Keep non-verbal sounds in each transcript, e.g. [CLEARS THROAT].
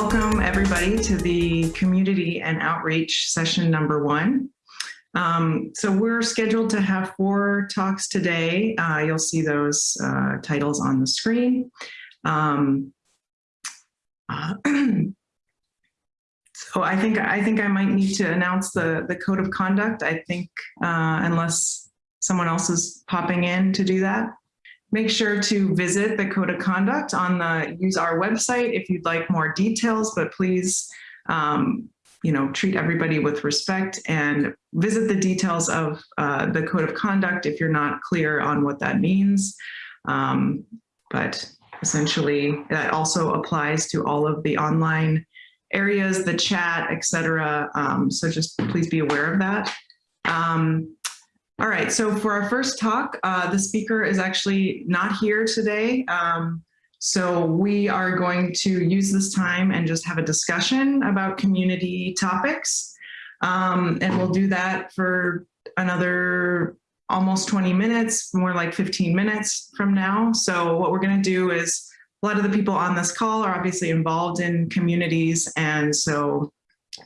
welcome everybody to the community and outreach session number one. Um, so we're scheduled to have four talks today. Uh, you'll see those uh, titles on the screen. Um, uh, [CLEARS THROAT] so I think I think I might need to announce the the code of conduct. I think uh, unless someone else is popping in to do that. Make sure to visit the code of conduct on the useR! website if you'd like more details, but please, um, you know, treat everybody with respect and visit the details of uh, the code of conduct if you're not clear on what that means. Um, but essentially that also applies to all of the online areas, the chat, etc. Um, so just please be aware of that. Um, all right, so for our first talk, uh, the speaker is actually not here today. Um, so we are going to use this time and just have a discussion about community topics. Um, and we'll do that for another almost 20 minutes, more like 15 minutes from now. So what we're gonna do is a lot of the people on this call are obviously involved in communities. And so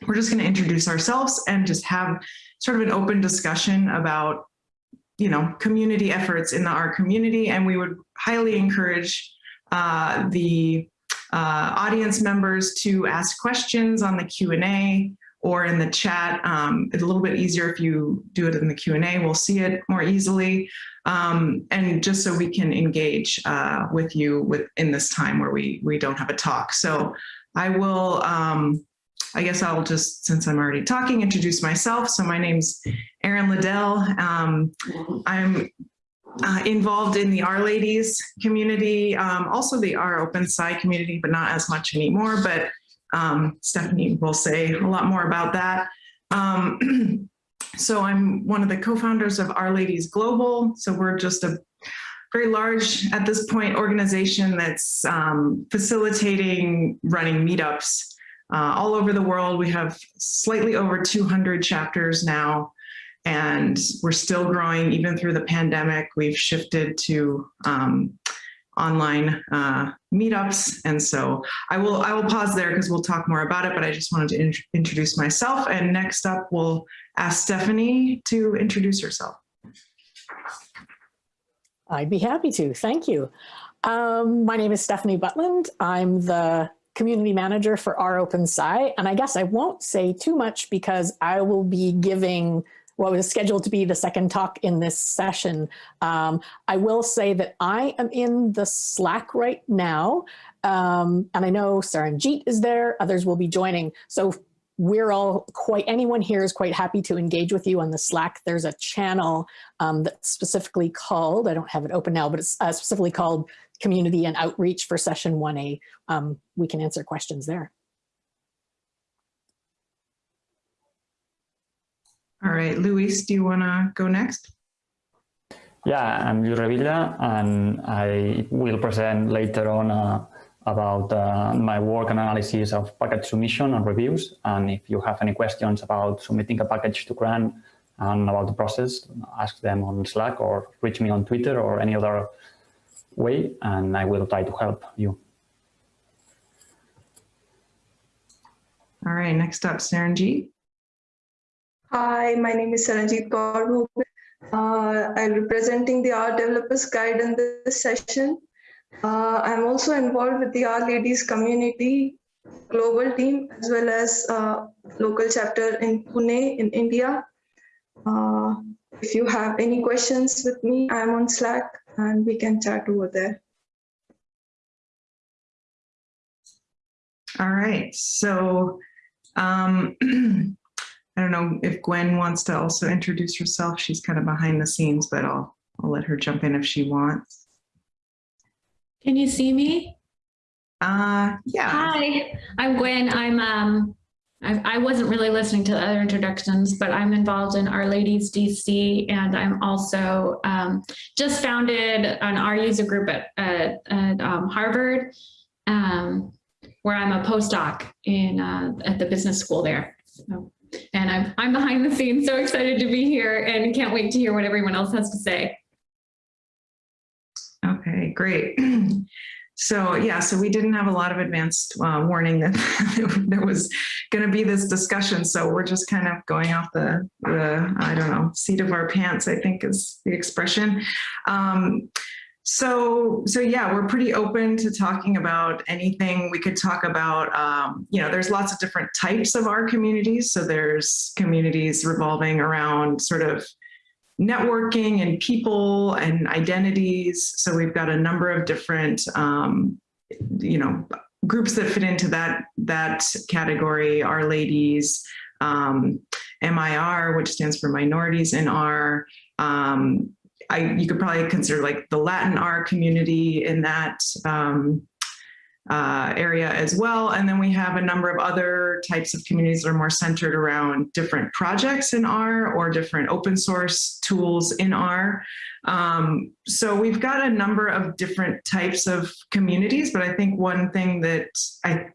we're just gonna introduce ourselves and just have sort of an open discussion about, you know, community efforts in the R community. And we would highly encourage uh, the uh, audience members to ask questions on the Q&A or in the chat. Um, it's a little bit easier if you do it in the Q&A, we'll see it more easily. Um, and just so we can engage uh, with you with in this time where we, we don't have a talk. So I will um, I guess I'll just, since I'm already talking, introduce myself. So my name's Erin LeDell. Um, I'm uh, involved in the R-Ladies community, um, also the rOpenSci community, but not as much anymore. But um, Stefanie will say a lot more about that. Um, [CLEARS THROAT] so I'm one of the co-founders of R-Ladies Global. So we're just a very large, at this point, organization that's um, facilitating running meetups uh, all over the world. We have slightly over 200 chapters now, and we're still growing even through the pandemic. We've shifted to um, online uh, meetups. And so I will, I will pause there because we'll talk more about it, but I just wanted to in introduce myself. And next up, we'll ask Stefanie to introduce herself. I'd be happy to, thank you. Um, my name is Stefanie Butland. I'm the community manager for rOpenSci. And I guess I won't say too much because I will be giving what was scheduled to be the second talk in this session. Um, I will say that I am in the Slack right now. Um, and I know Saranjeet is there, others will be joining. So we're all quite, anyone here is quite happy to engage with you on the Slack. There's a channel um, that's specifically called, I don't have it open now, but it's uh, specifically called community and outreach for session 1A, um, we can answer questions there. All right, Lluís, do you want to go next? Yeah, I'm Lluís Revilla, and I will present later on uh, about uh, my work and analysis of package submission and reviews. And if you have any questions about submitting a package to CRAN and about the process, ask them on Slack or reach me on Twitter or any other way and I will try to help you. All right, next up, Saranjeet. Hi, my name is Saranjeet Kaur. Uh, I'm representing the R Developers Guide in this session. Uh, I'm also involved with the R Ladies community global team as well as uh, local chapter in Pune in India. Uh, if you have any questions with me, I'm on Slack and we can chat over there. All right, so um, [CLEARS THROAT] I don't know if Gwen wants to also introduce herself. She's kind of behind the scenes, but I'll, I'll let her jump in if she wants. Can you see me? Uh, yeah. Hi, I'm Gwen. I'm um, I, I wasn't really listening to the other introductions, but I'm involved in R-Ladies DC, and I'm also um, just founded an R user group at, at, at um, Harvard, um, where I'm a postdoc in uh, at the business school there. So, and I'm, I'm behind the scenes, so excited to be here and can't wait to hear what everyone else has to say. Great. [CLEARS THROAT] so yeah, so we didn't have a lot of advanced uh, warning that [LAUGHS] there was going to be this discussion. So we're just kind of going off the, the, I don't know, seat of our pants, I think is the expression. Um, so, so yeah, we're pretty open to talking about anything. We could talk about, um, you know, there's lots of different types of our communities. So there's communities revolving around sort of networking and people and identities. So we've got a number of different, um, you know, groups that fit into that that category. R-Ladies, um, MIR, which stands for minorities in R. Um, I, you could probably consider like the Latin R community in that um, uh, area as well. And then we have a number of other types of communities that are more centered around different projects in R or different open source tools in R. Um, so we've got a number of different types of communities, but I think one thing that I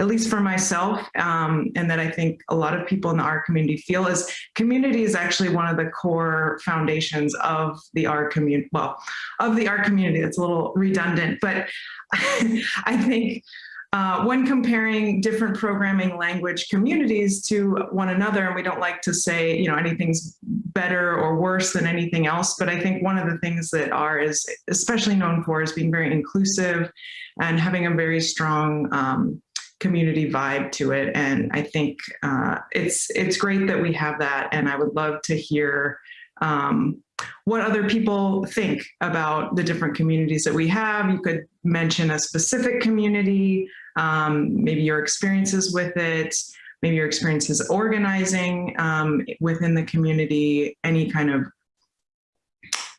at least for myself, um, and that I think a lot of people in the R community feel is community is actually one of the core foundations of the R community, well, of the R community. It's a little redundant, but [LAUGHS] I think uh, when comparing different programming language communities to one another, and we don't like to say, you know, anything's better or worse than anything else, but I think one of the things that R is especially known for is being very inclusive and having a very strong um, community vibe to it. And I think uh, it's it's great that we have that. And I would love to hear um, what other people think about the different communities that we have. You could mention a specific community, um, maybe your experiences with it, maybe your experiences organizing um, within the community, any kind of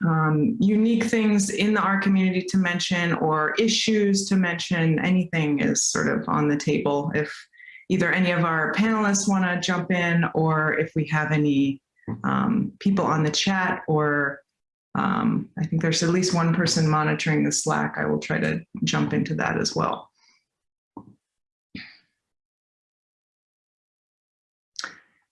um, unique things in the R community to mention or issues to mention, anything is sort of on the table if either any of our panelists want to jump in or if we have any um, people on the chat or um, I think there's at least one person monitoring the Slack. I will try to jump into that as well.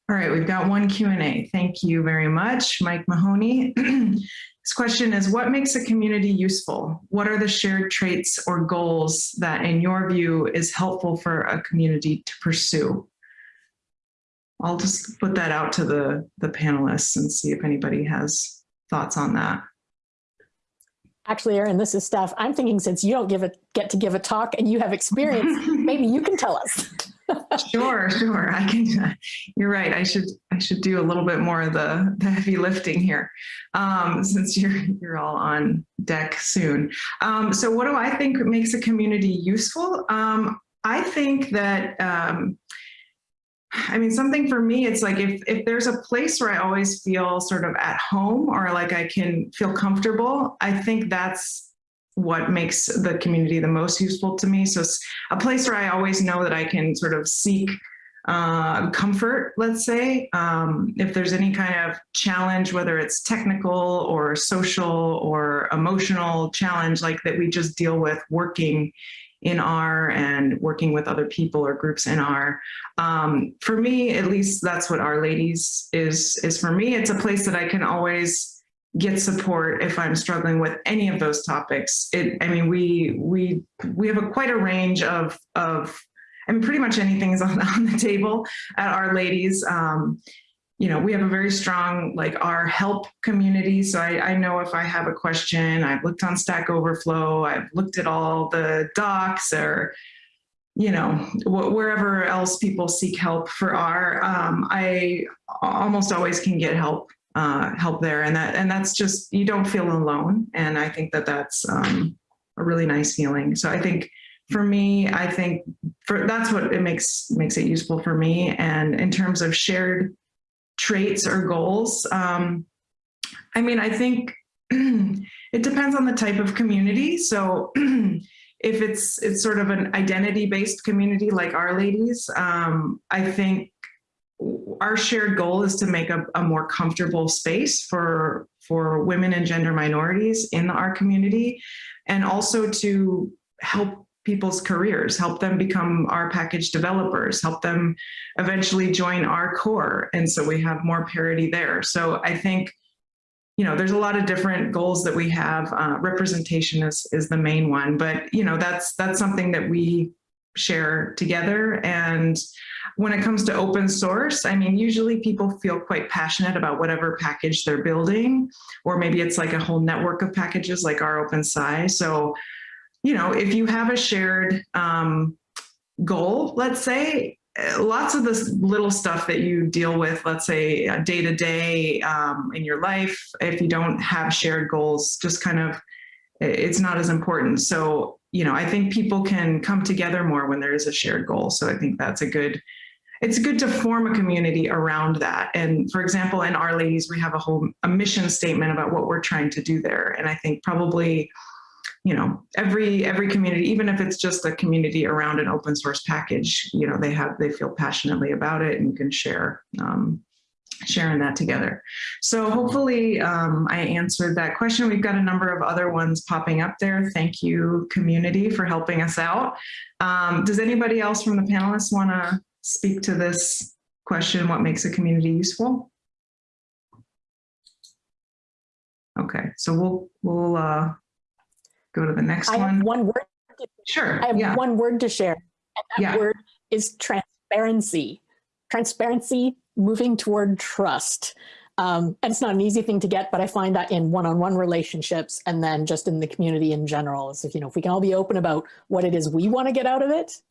All right, we've got one Q&A. Thank you very much, Mike Mahoney. [CLEARS THROAT] this question is, what makes a community useful? What are the shared traits or goals that in your view is helpful for a community to pursue? I'll just put that out to the, the panelists and see if anybody has thoughts on that. Actually, Erin, this is Steph. I'm thinking since you don't give a, get to give a talk and you have experience, [LAUGHS] maybe you can tell us. Sure, sure. I can. You're right. I should. I should do a little bit more of the, the heavy lifting here, um, since you're you're all on deck soon. Um, so, what do I think makes a community useful? Um, I think that. Um, I mean, something for me, it's like if if there's a place where I always feel sort of at home or like I can feel comfortable, I think that's what makes the community the most useful to me. So it's a place where I always know that I can sort of seek uh, comfort, let's say, um, if there's any kind of challenge, whether it's technical or social or emotional challenge, like that we just deal with working in R and working with other people or groups in R. Um, for me, at least that's what R Ladies is, is for me. It's a place that I can always get support if I'm struggling with any of those topics. It, I mean, we we we have a quite a range of of, I mean, pretty much anything is [LAUGHS] on, on the table at R-Ladies. Um, you know, we have a very strong like our help community. So I, I know if I have a question, I've looked on Stack Overflow, I've looked at all the docs or you know, wherever else people seek help for R, um, I almost always can get help uh, help there. And that and that's just, you don't feel alone. And I think that that's um, a really nice feeling. So I think for me, I think for that's what it makes makes it useful for me. And in terms of shared traits or goals, um, I mean, I think [CLEARS THROAT] it depends on the type of community. So [CLEARS THROAT] if it's it's sort of an identity based community like R-Ladies, um, I think our shared goal is to make a, a, more comfortable space for for women and gender minorities in our community and also to help people's careers help them become our package developers help them eventually join R Core and so we have more parity there so i think you know, there's a lot of different goals that we have. Uh, representation is, is the main one, but you know, that's, that's something that we share together. And when it comes to open source, I mean, usually people feel quite passionate about whatever package they're building, or maybe it's like a whole network of packages like rOpenSci. So, you know, if you have a shared um, goal, let's say, uh, lots of this little stuff that you deal with, let's say day to day um, in your life, if you don't have shared goals, just kind of, it's not as important. So, you know, I think people can come together more when there is a shared goal. So I think that's a good, it's good to form a community around that. And for example, in R-Ladies, we have a whole a mission statement about what we're trying to do there. And I think probably, you know, every every community, even if it's just a community around an open source package, you know, they have they feel passionately about it and can share um, sharing that together. So hopefully um, I answered that question. We've got a number of other ones popping up there. Thank you, community, for helping us out. Um, does anybody else from the panelists want to speak to this question, what makes a community useful? Okay, so we'll we'll uh, go to the next I one. have one word. To, Sure. I have yeah. one word to share. And that Yeah. word is transparency. Transparency moving toward trust. Um, and it's not an easy thing to get, but I find that in one-on-one relationships and then just in the community in general. is if, you know, if we can all be open about what it is we want to get out of it,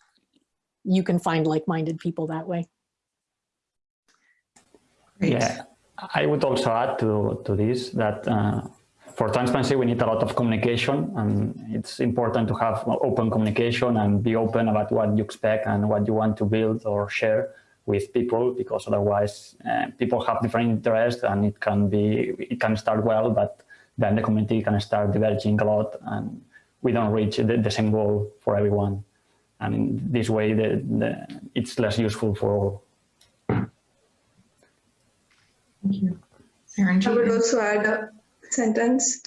you can find like-minded people that way. Great. Yeah, I would also add to, to this that uh, for transparency, we need a lot of communication and it's important to have open communication and be open about what you expect and what you want to build or share with people because otherwise uh, people have different interests and it can be, it can start well, but then the community can start diverging a lot and we don't reach the, the same goal for everyone. And in this way, the, the, it's less useful for all. Thank you. I would also add a sentence.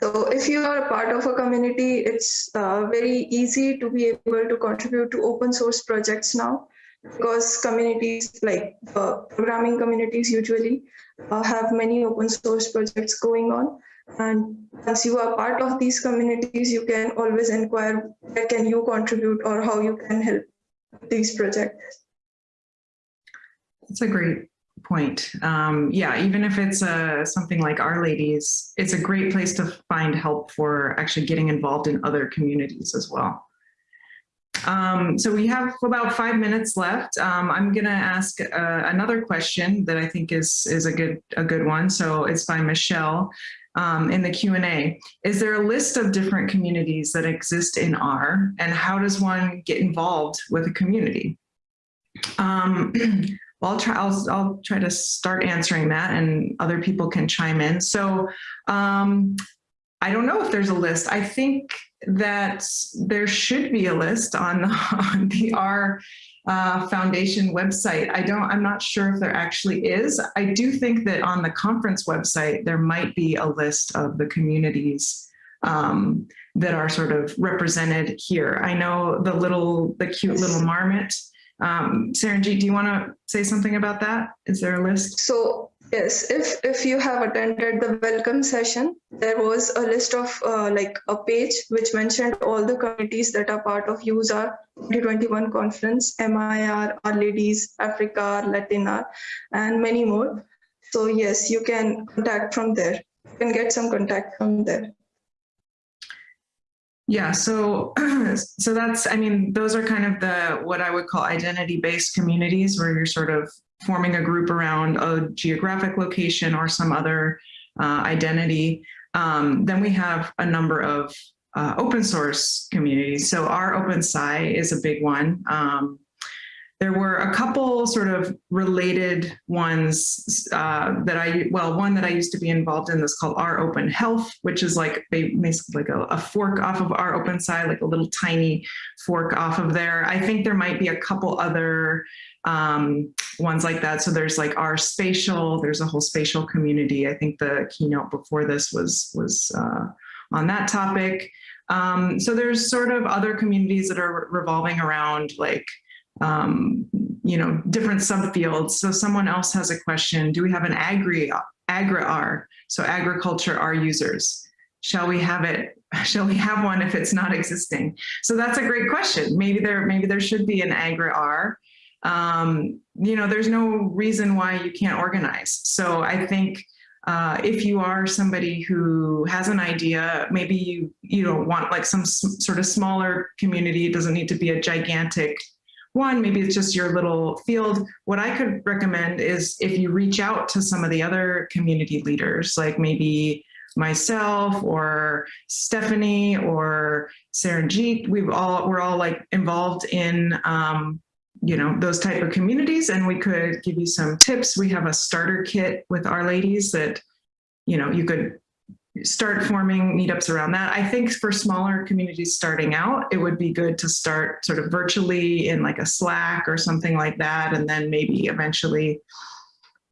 So if you are a part of a community, it's uh, very easy to be able to contribute to open source projects now because communities like uh, programming communities usually uh, have many open source projects going on. And as you are part of these communities, you can always inquire where can you contribute or how you can help these projects. That's a great point. Um, yeah, even if it's uh, something like R-Ladies, it's a great place to find help for actually getting involved in other communities as well. Um, so we have about five minutes left. Um, I'm going to ask uh, another question that I think is is a good a good one. So it's by Michelle um, in the Q&A. Is there a list of different communities that exist in R and how does one get involved with a community? Um, [CLEARS THROAT] well, I'll try, I'll, I'll try to start answering that and other people can chime in. So um, I don't know if there's a list. I think that there should be a list on, [LAUGHS] on the R uh, Foundation website. I don't, I'm not sure if there actually is. I do think that on the conference website, there might be a list of the communities um, that are sort of represented here. I know the little, the cute little marmot. Um, Saranjeet, do you want to say something about that? Is there a list? So yes, if if you have attended the welcome session, there was a list of uh, like a page which mentioned all the communities that are part of useR! 2021 conference, MIR, R-Ladies, Africa, Latina, and many more. So yes, you can contact from there. You can get some contact from there. Yeah, so [CLEARS THROAT] so that's I mean those are kind of the what I would call identity based communities where you're sort of forming a group around a geographic location or some other uh, identity. Um, then we have a number of uh, open source communities. So rOpenSci is a big one. Um, there were a couple sort of related ones uh, that I, well, one that I used to be involved in is called Our Open Health, which is like basically like a, a fork off of rOpenSci, like a little tiny fork off of there. I think there might be a couple other um, ones like that. So there's like our spatial, there's a whole spatial community. I think the keynote before this was, was uh, on that topic. Um, so there's sort of other communities that are revolving around like um, you know, different subfields. So someone else has a question. Do we have an agri Agri-R, so agriculture R users. Shall we have it? [LAUGHS] Shall we have one if it's not existing? So that's a great question. Maybe there, maybe there should be an Agri-R. Um, you know, there's no reason why you can't organize. So I think uh, if you are somebody who has an idea, maybe you you don't want like some sort of smaller community. It doesn't need to be a gigantic one. Maybe it's just your little field. What I could recommend is if you reach out to some of the other community leaders, like maybe myself or Stefanie or Saranjeet. We've all we're all like involved in um, you know those type of communities and we could give you some tips. We have a starter kit with R-Ladies that you know you could start forming meetups around that. I think for smaller communities starting out it would be good to start sort of virtually in like a slack or something like that and then maybe eventually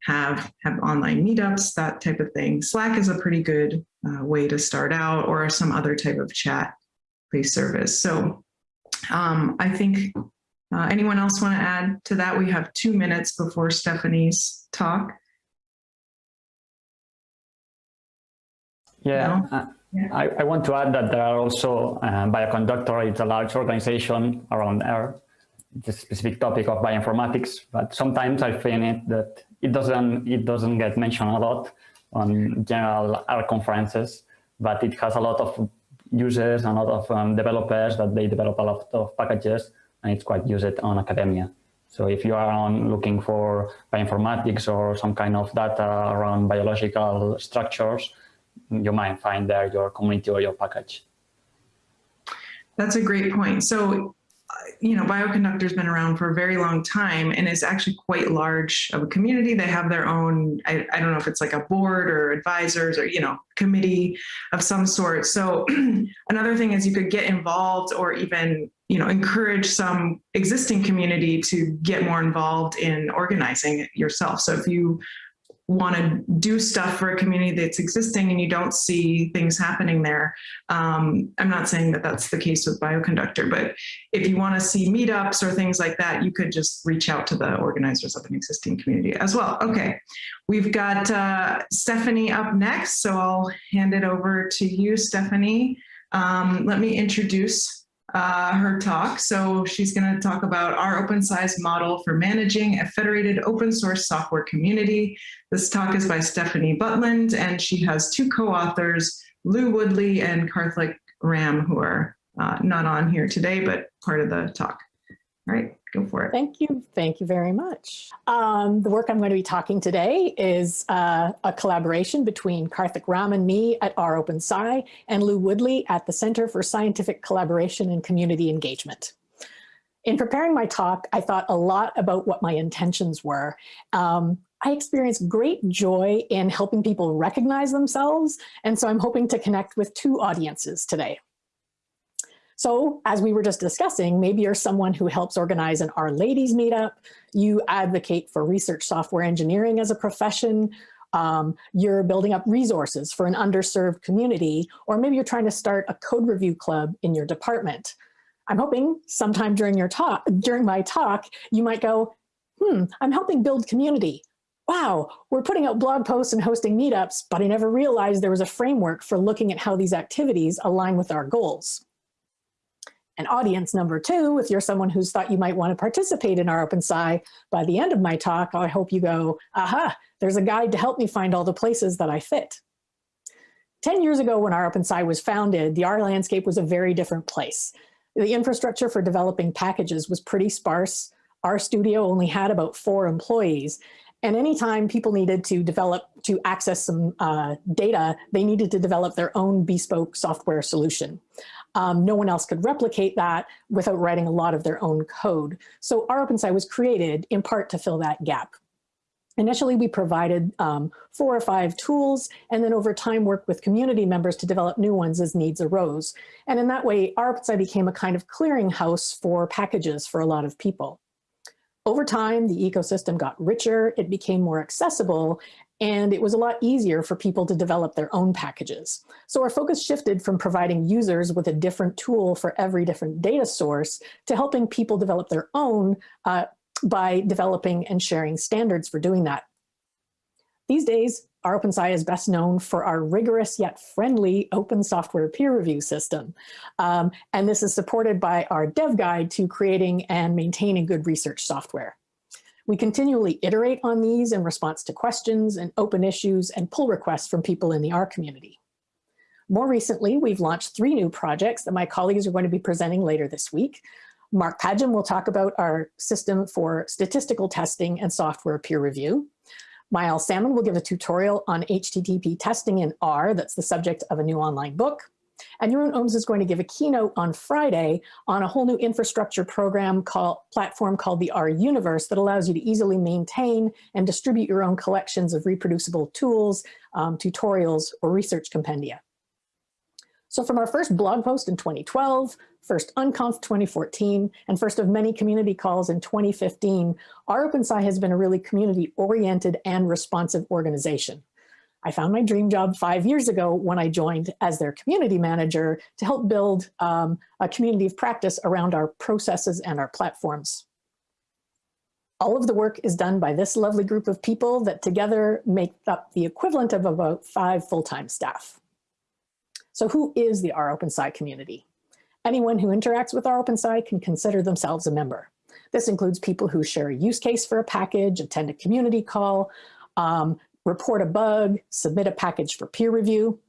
have have online meetups that type of thing. Slack is a pretty good uh, way to start out or some other type of chat based service. So um, i think uh, anyone else want to add to that? We have two minutes before Stefanie's talk. Yeah, No? uh, Yeah. I, I want to add that there are also uh, Bioconductor, it's a large organization around R. It's a specific topic of bioinformatics, but sometimes I find it that it doesn't it doesn't get mentioned a lot on general R conferences, but it has a lot of users and a lot of um, developers that they develop a lot of packages and it's quite used on academia. So if you are on looking for bioinformatics or some kind of data around biological structures, you might find there your community or your package. That's a great point. So, you know, Bioconductor's been around for a very long time and is actually quite large of a community. They have their own, I, I don't know if it's like a board or advisors or, you know, committee of some sort. So [CLEARS THROAT] another thing is you could get involved or even, you know, encourage some existing community to get more involved in organizing it yourself. So if you want to do stuff for a community that's existing and you don't see things happening there. Um, I'm not saying that that's the case with Bioconductor, but if you want to see meetups or things like that, you could just reach out to the organizers of an existing community as well. Okay, we've got uh, Stefanie up next, so I'll hand it over to you, Stefanie. Um, let me introduce uh, her talk. So she's going to talk about rOpenSci's model for managing a federated open source software community. This talk is by Stefanie Butland, and she has two co-authors, Lou Woodley and Karthik Ram, who are uh, not on here today, but part of the talk. All right, go for it. Thank you. Thank you very much. Um, the work I'm going to be talking today is uh, a collaboration between Karthik Ram and me at rOpenSci and Lou Woodley at the Center for Scientific Collaboration and Community Engagement. In preparing my talk, I thought a lot about what my intentions were. Um, I experienced great joy in helping people recognize themselves, and so I'm hoping to connect with two audiences today. So as we were just discussing, maybe you're someone who helps organize an R-Ladies meetup, you advocate for research software engineering as a profession, um, you're building up resources for an underserved community, or maybe you're trying to start a code review club in your department. I'm hoping sometime during your talk, during my talk, you might go, hmm, I'm helping build community. Wow, we're putting out blog posts and hosting meetups, but I never realized there was a framework for looking at how these activities align with our goals. And audience number two, if you're someone who's thought you might want to participate in rOpenSci, by the end of my talk, I hope you go, aha, there's a guide to help me find all the places that I fit. 10 years ago when rOpenSci was founded, the R landscape was a very different place. The infrastructure for developing packages was pretty sparse. RStudio only had about four employees. And anytime people needed to develop, to access some uh, data, they needed to develop their own bespoke software solution. Um, no one else could replicate that without writing a lot of their own code. So rOpenSci was created in part to fill that gap. Initially, we provided um, four or five tools, and then over time worked with community members to develop new ones as needs arose. And in that way, OpenSci became a kind of clearinghouse for packages for a lot of people. Over time, the ecosystem got richer, it became more accessible, and it was a lot easier for people to develop their own packages. So our focus shifted from providing users with a different tool for every different data source to helping people develop their own uh, by developing and sharing standards for doing that. These days, rOpenSci is best known for our rigorous yet friendly open software peer review system. Um, and this is supported by our dev guide to creating and maintaining good research software. We continually iterate on these in response to questions and open issues and pull requests from people in the R community. More recently, we've launched three new projects that my colleagues are going to be presenting later this week. Mark Padgham will talk about our system for statistical testing and software peer review. Maëlle Salmon will give a tutorial on HTTP testing in R, that's the subject of a new online book. And Jeroen Ooms is going to give a keynote on Friday on a whole new infrastructure program called platform called the R Universe that allows you to easily maintain and distribute your own collections of reproducible tools, um, tutorials, or research compendia. So from our first blog post in 2012, first Unconf 2014, and first of many community calls in 2015, rOpenSci has been a really community-oriented and responsive organization. I found my dream job five years ago when I joined as their community manager to help build um, a community of practice around our processes and our platforms. All of the work is done by this lovely group of people that together make up the equivalent of about five full-time staff. So who is the R OpenSci community? Anyone who interacts with R OpenSci can consider themselves a member. This includes people who share a use case for a package, attend a community call, um, report a bug, submit a package for peer review.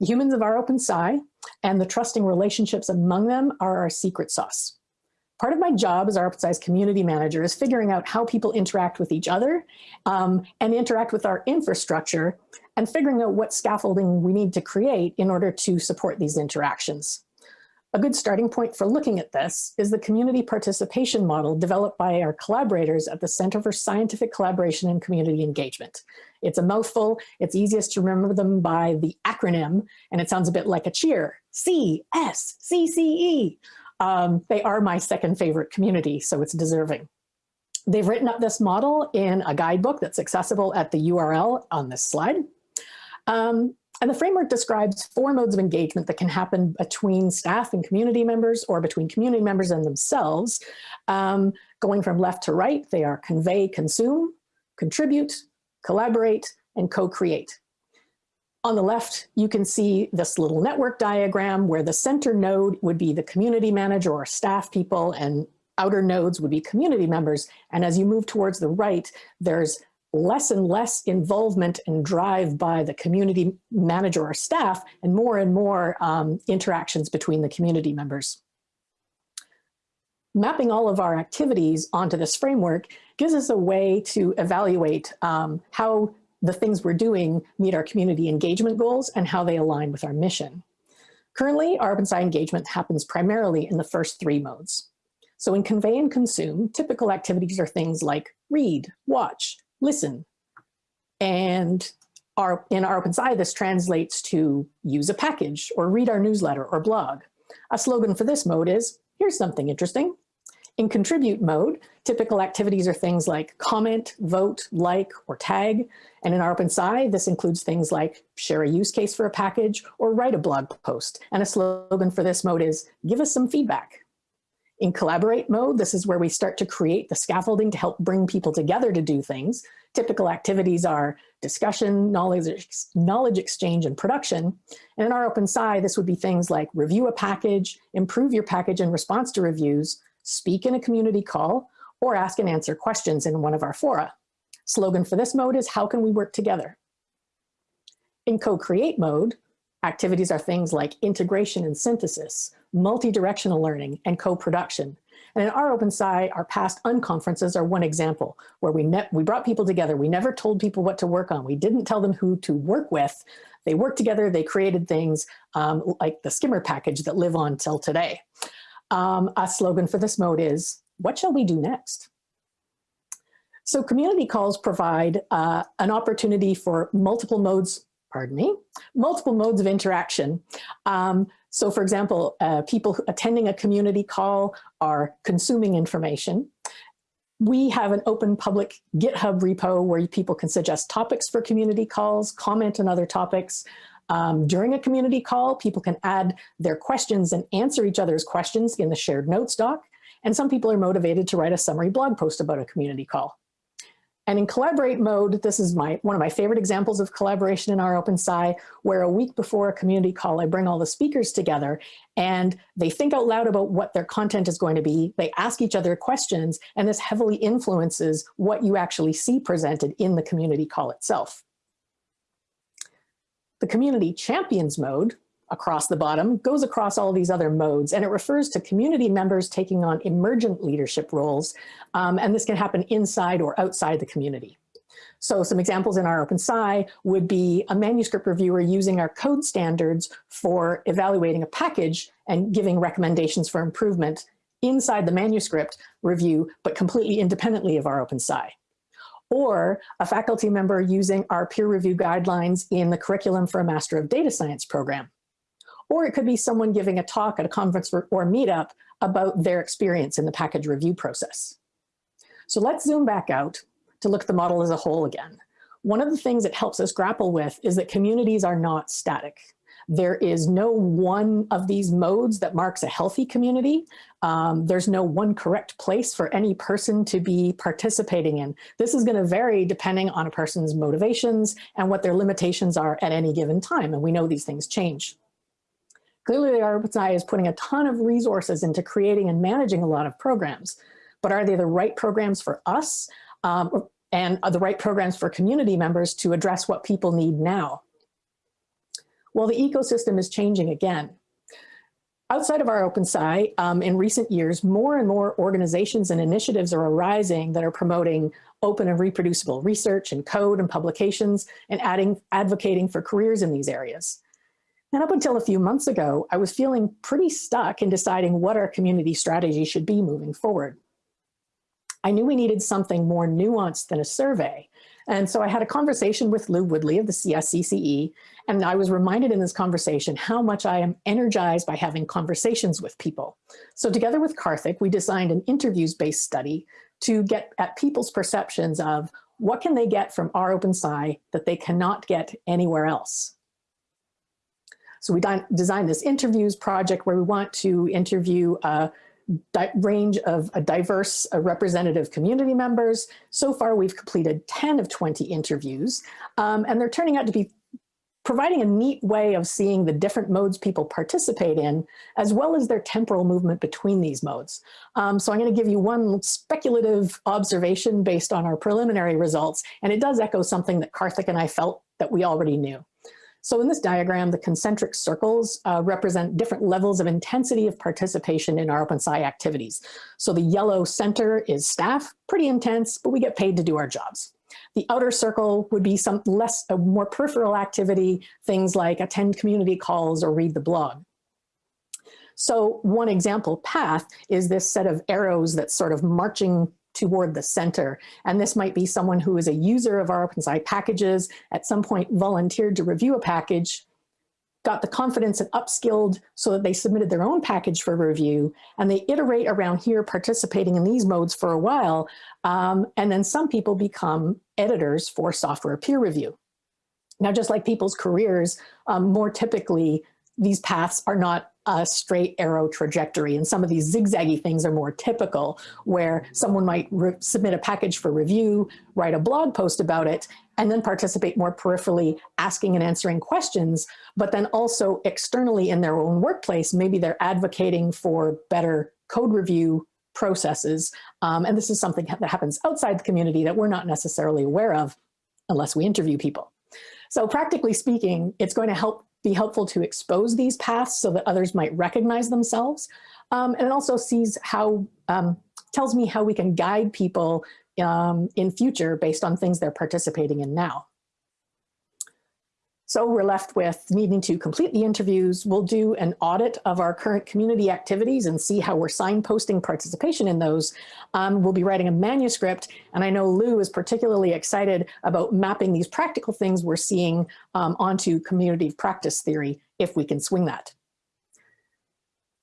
The humans of R OpenSci and the trusting relationships among them are our secret sauce. Part of my job as R OpenSci's community manager is figuring out how people interact with each other um, and interact with our infrastructure and figuring out what scaffolding we need to create in order to support these interactions. A good starting point for looking at this is the community participation model developed by our collaborators at the Center for Scientific Collaboration and Community Engagement. It's a mouthful, it's easiest to remember them by the acronym, and it sounds a bit like a cheer, C-S-C-C-E. Um, they are my second favorite community, so it's deserving. They've written up this model in a guidebook that's accessible at the URL on this slide. Um, and the framework describes four modes of engagement that can happen between staff and community members or between community members and themselves. Um, going from left to right, they are convey, consume, contribute, collaborate, and co-create. On the left, you can see this little network diagram where the center node would be the community manager or staff people and outer nodes would be community members. And as you move towards the right, there's less and less involvement and drive by the community manager or staff and more and more um, interactions between the community members. Mapping all of our activities onto this framework gives us a way to evaluate um, how the things we're doing meet our community engagement goals and how they align with our mission. Currently, rOpenSci engagement happens primarily in the first three modes. So in convey and consume, typical activities are things like read, watch, listen. And our, in rOpenSci, this translates to use a package or read our newsletter or blog. A slogan for this mode is, here's something interesting. In contribute mode, typical activities are things like comment, vote, like, or tag. And in rOpenSci, this includes things like share a use case for a package or write a blog post. And a slogan for this mode is give us some feedback. In collaborate mode, this is where we start to create the scaffolding to help bring people together to do things. Typical activities are discussion, knowledge, knowledge exchange, and production. And in our open OpenSci, this would be things like review a package, improve your package in response to reviews, speak in a community call, or ask and answer questions in one of our fora. Slogan for this mode is how can we work together? In co-create mode, activities are things like integration and synthesis, multi-directional learning, and co-production. And in rOpenSci, our past unconferences are one example where we, we brought people together. We never told people what to work on. We didn't tell them who to work with. They worked together, they created things um, like the skimr package that live on till today. Um, a slogan for this mode is, what shall we do next? So community calls provide uh, an opportunity for multiple modes pardon me, multiple modes of interaction. Um, so for example, uh, people attending a community call are consuming information. We have an open public GitHub repo where people can suggest topics for community calls, comment on other topics. Um, during a community call, people can add their questions and answer each other's questions in the shared notes doc. And some people are motivated to write a summary blog post about a community call. And in collaborate mode, this is my one of my favorite examples of collaboration in rOpenSci, where a week before a community call, I bring all the speakers together and they think out loud about what their content is going to be. They ask each other questions, and this heavily influences what you actually see presented in the community call itself. The community champions mode across the bottom goes across all these other modes and it refers to community members taking on emergent leadership roles um, and this can happen inside or outside the community. So some examples in rOpenSci would be a manuscript reviewer using our code standards for evaluating a package and giving recommendations for improvement inside the manuscript review, but completely independently of rOpenSci or a faculty member using our peer review guidelines in the curriculum for a Master of Data Science program. Or it could be someone giving a talk at a conference or, or meetup about their experience in the package review process. So let's zoom back out to look at the model as a whole again. One of the things it helps us grapple with is that communities are not static. There is no one of these modes that marks a healthy community. Um, there's no one correct place for any person to be participating in. This is gonna vary depending on a person's motivations and what their limitations are at any given time. And we know these things change. Clearly, the rOpenSci is putting a ton of resources into creating and managing a lot of programs, but are they the right programs for us um, and are the right programs for community members to address what people need now? Well, the ecosystem is changing again. Outside of rOpenSci, um, in recent years, more and more organizations and initiatives are arising that are promoting open and reproducible research and code and publications and adding, advocating for careers in these areas. And up until a few months ago, I was feeling pretty stuck in deciding what our community strategy should be moving forward. I knew we needed something more nuanced than a survey. And so I had a conversation with Lou Woodley of the CSCCE, and I was reminded in this conversation how much I am energized by having conversations with people. So together with Karthik, we designed an interviews-based study to get at people's perceptions of what can they get from rOpenSci that they cannot get anywhere else. So we designed this interviews project where we want to interview a range of a diverse uh, representative community members. So far, we've completed 10 of 20 interviews, um, and they're turning out to be providing a neat way of seeing the different modes people participate in, as well as their temporal movement between these modes. Um, so I'm gonna give you one speculative observation based on our preliminary results, and it does echo something that Karthik and I felt that we already knew. So in this diagram, the concentric circles uh, represent different levels of intensity of participation in rOpenSci activities. So the yellow center is staff, pretty intense, but we get paid to do our jobs. The outer circle would be some less, a more peripheral activity, things like attend community calls or read the blog. So one example path is this set of arrows that's sort of marching toward the center. And this might be someone who is a user of rOpenSci packages, at some point volunteered to review a package, got the confidence and upskilled so that they submitted their own package for review, and they iterate around here participating in these modes for a while, um, and then some people become editors for software peer review. Now, just like people's careers, um, more typically, these paths are not a straight arrow trajectory. And some of these zigzaggy things are more typical where someone might submit a package for review, write a blog post about it, and then participate more peripherally asking and answering questions, but then also externally in their own workplace, maybe they're advocating for better code review processes. Um, and this is something that happens outside the community that we're not necessarily aware of unless we interview people. So practically speaking, it's going to help be helpful to expose these paths so that others might recognize themselves. Um, and it also sees how, um, tells me how we can guide people um, in future based on things they're participating in now. So we're left with needing to complete the interviews. We'll do an audit of our current community activities and see how we're signposting participation in those. Um, we'll be writing a manuscript, and I know Lou is particularly excited about mapping these practical things we're seeing um, onto community practice theory, if we can swing that.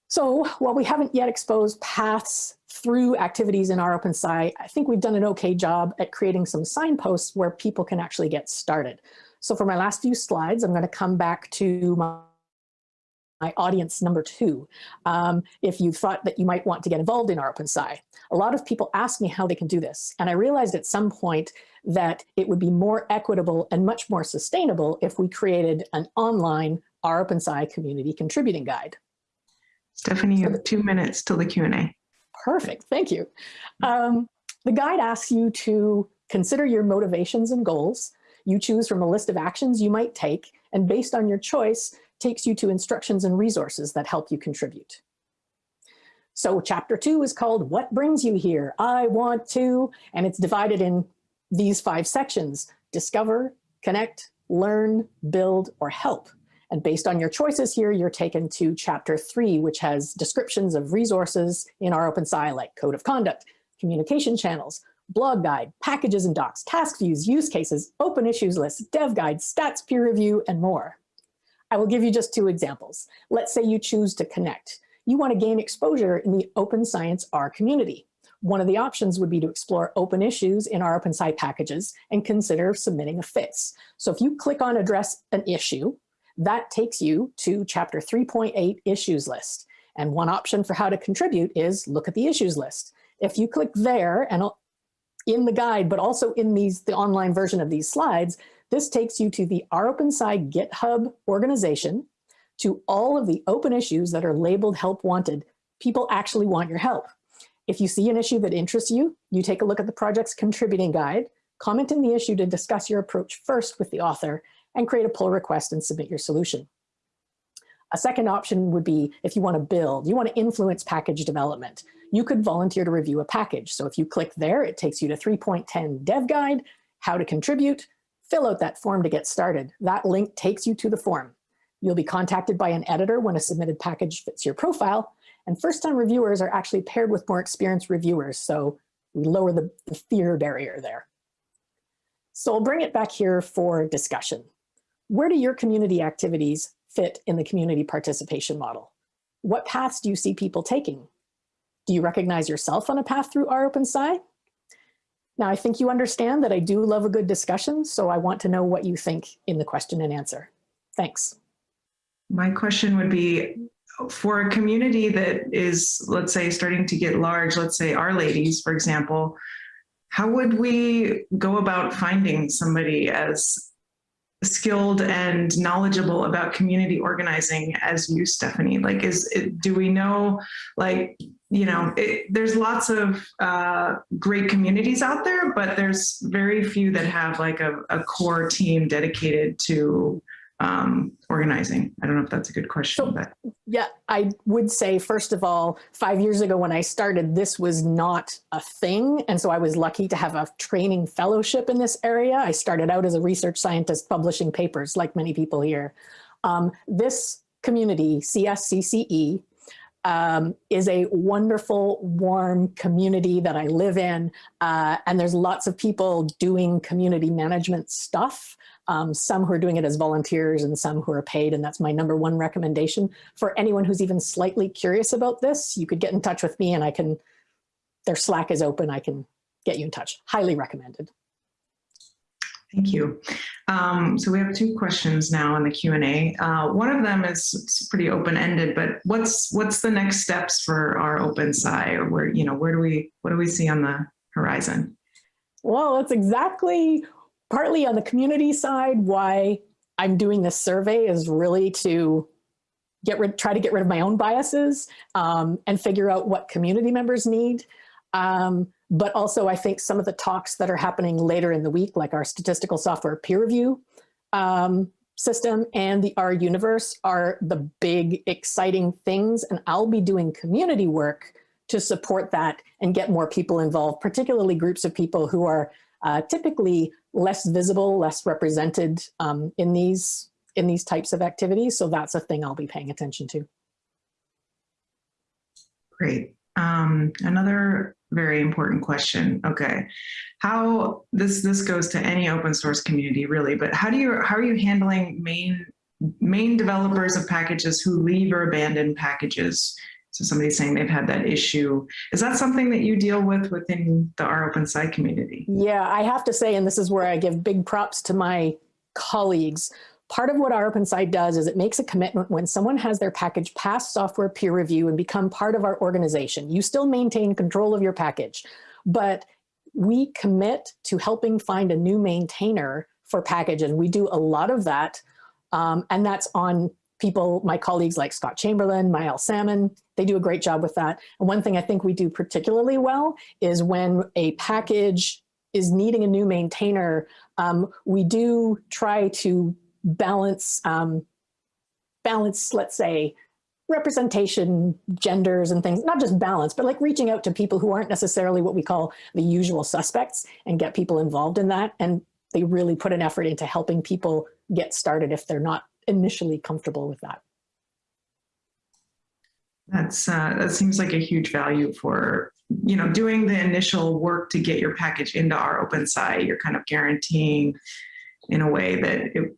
So while we haven't yet exposed paths through activities in rOpenSci, I think we've done an okay job at creating some signposts where people can actually get started. So for my last few slides, I'm going to come back to my, audience number two. Um, if you thought that you might want to get involved in rOpenSci, a lot of people ask me how they can do this. And I realized at some point that it would be more equitable and much more sustainable if we created an online OpenSci community contributing guide. Stefanie, you have two minutes till the Q&A. Perfect, thank you. Um, the guide asks you to consider your motivations and goals. You choose from a list of actions you might take, and based on your choice, takes you to instructions and resources that help you contribute. So chapter two is called What Brings You Here? I Want To, and it's divided in these five sections, discover, connect, learn, build, or help. And based on your choices here, you're taken to chapter three, which has descriptions of resources in rOpenSci like code of conduct, communication channels, blog guide, packages and docs, task views, use cases, open issues list, dev guide, stats peer review, and more. I will give you just two examples. Let's say you choose to connect. You want to gain exposure in the Open Science R community. One of the options would be to explore open issues in rOpenSci packages and consider submitting a FITS. So if you click on address an issue, that takes you to chapter 3.8 issues list. And one option for how to contribute is look at the issues list. If you click there and in the guide, but also in these the online version of these slides, this takes you to the rOpenSci GitHub organization, to all of the open issues that are labeled help wanted. People actually want your help. If you see an issue that interests you, you take a look at the project's contributing guide, comment in the issue to discuss your approach first with the author, and create a pull request and submit your solution. A second option would be if you want to build, you want to influence package development. You could volunteer to review a package. So if you click there, it takes you to 3.10 dev guide, how to contribute, fill out that form to get started. That link takes you to the form. You'll be contacted by an editor when a submitted package fits your profile. And first-time reviewers are actually paired with more experienced reviewers. So we lower the, the fear barrier there. So I'll bring it back here for discussion. Where do your community activities fit in the community participation model? What paths do you see people taking? Do you recognize yourself on a path through rOpenSci? Now, I think you understand that I do love a good discussion, so I want to know what you think in the question and answer. Thanks. My question would be, for a community that is, let's say, starting to get large, let's say R-Ladies, for example, how would we go about finding somebody as skilled and knowledgeable about community organizing as you, Stefanie? Like, is do we know, like, you know, it, there's lots of uh, great communities out there, but there's very few that have like a, a core team dedicated to um, organizing? I don't know if that's a good question, So- but Yeah, I would say, first of all, five years ago when I started, this was not a thing. And so I was lucky to have a training fellowship in this area. I started out as a research scientist publishing papers like many people here. Um, this community, CSCCE, um, is a wonderful, warm community that I live in. Uh, and there's lots of people doing community management stuff. Um, some who are doing it as volunteers and some who are paid. And that's my number one recommendation for anyone who's even slightly curious about this. You could get in touch with me and I can, their Slack is open. I can get you in touch. Highly recommended. Thank you. Um, so we have two questions now in the Q&A. Uh, one of them is pretty open-ended, but what's what's the next steps for rOpenSci or where, you know, where do we, what do we see on the horizon? Well, that's exactly partly on the community side why I'm doing this survey is really to get rid, try to get rid of my own biases um, and figure out what community members need. Um, but also I think some of the talks that are happening later in the week, like our statistical software peer review um, system and the R universe are the big exciting things. And I'll be doing community work to support that and get more people involved, particularly groups of people who are uh, typically less visible, less represented um, in these in these types of activities. So that's a thing I'll be paying attention to. Great. Um, another very important question. Okay. How this this goes to any open source community really, but how do you how are you handling main main developers of packages who leave or abandon packages? So somebody's saying they've had that issue. Is that something that you deal with within the rOpenSci community? Yeah, I have to say, and this is where I give big props to my colleagues, part of what rOpenSci does is it makes a commitment when someone has their package pass software peer review and become part of our organization. You still maintain control of your package, but we commit to helping find a new maintainer for package. And we do a lot of that. Um, and that's on people, my colleagues like Scott Chamberlain, Maëlle Salmon, they do a great job with that. And one thing I think we do particularly well is when a package is needing a new maintainer, um, we do try to balance, um, balance, let's say, representation, genders and things, not just balance, but like reaching out to people who aren't necessarily what we call the usual suspects and get people involved in that. And they really put an effort into helping people get started if they're not initially comfortable with that. That's, uh, that seems like a huge value for, you know, doing the initial work to get your package into rOpenSci. You're kind of guaranteeing in a way that it,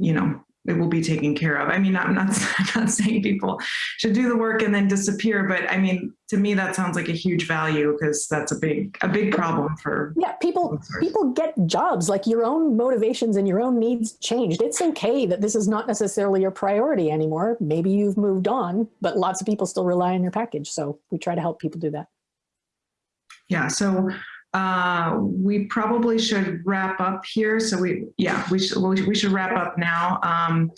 you know, it will be taken care of. I mean, I'm not, [LAUGHS] I'm not saying people should do the work and then disappear, but I mean, to me, that sounds like a huge value because that's a big, a big problem for. Yeah, people people get jobs like your own motivations and your own needs changed. It's okay that this is not necessarily your priority anymore. Maybe you've moved on, but lots of people still rely on your package. So we try to help people do that. Yeah, so uh, we probably should wrap up here. So we, yeah, we should, we should wrap up now. Um,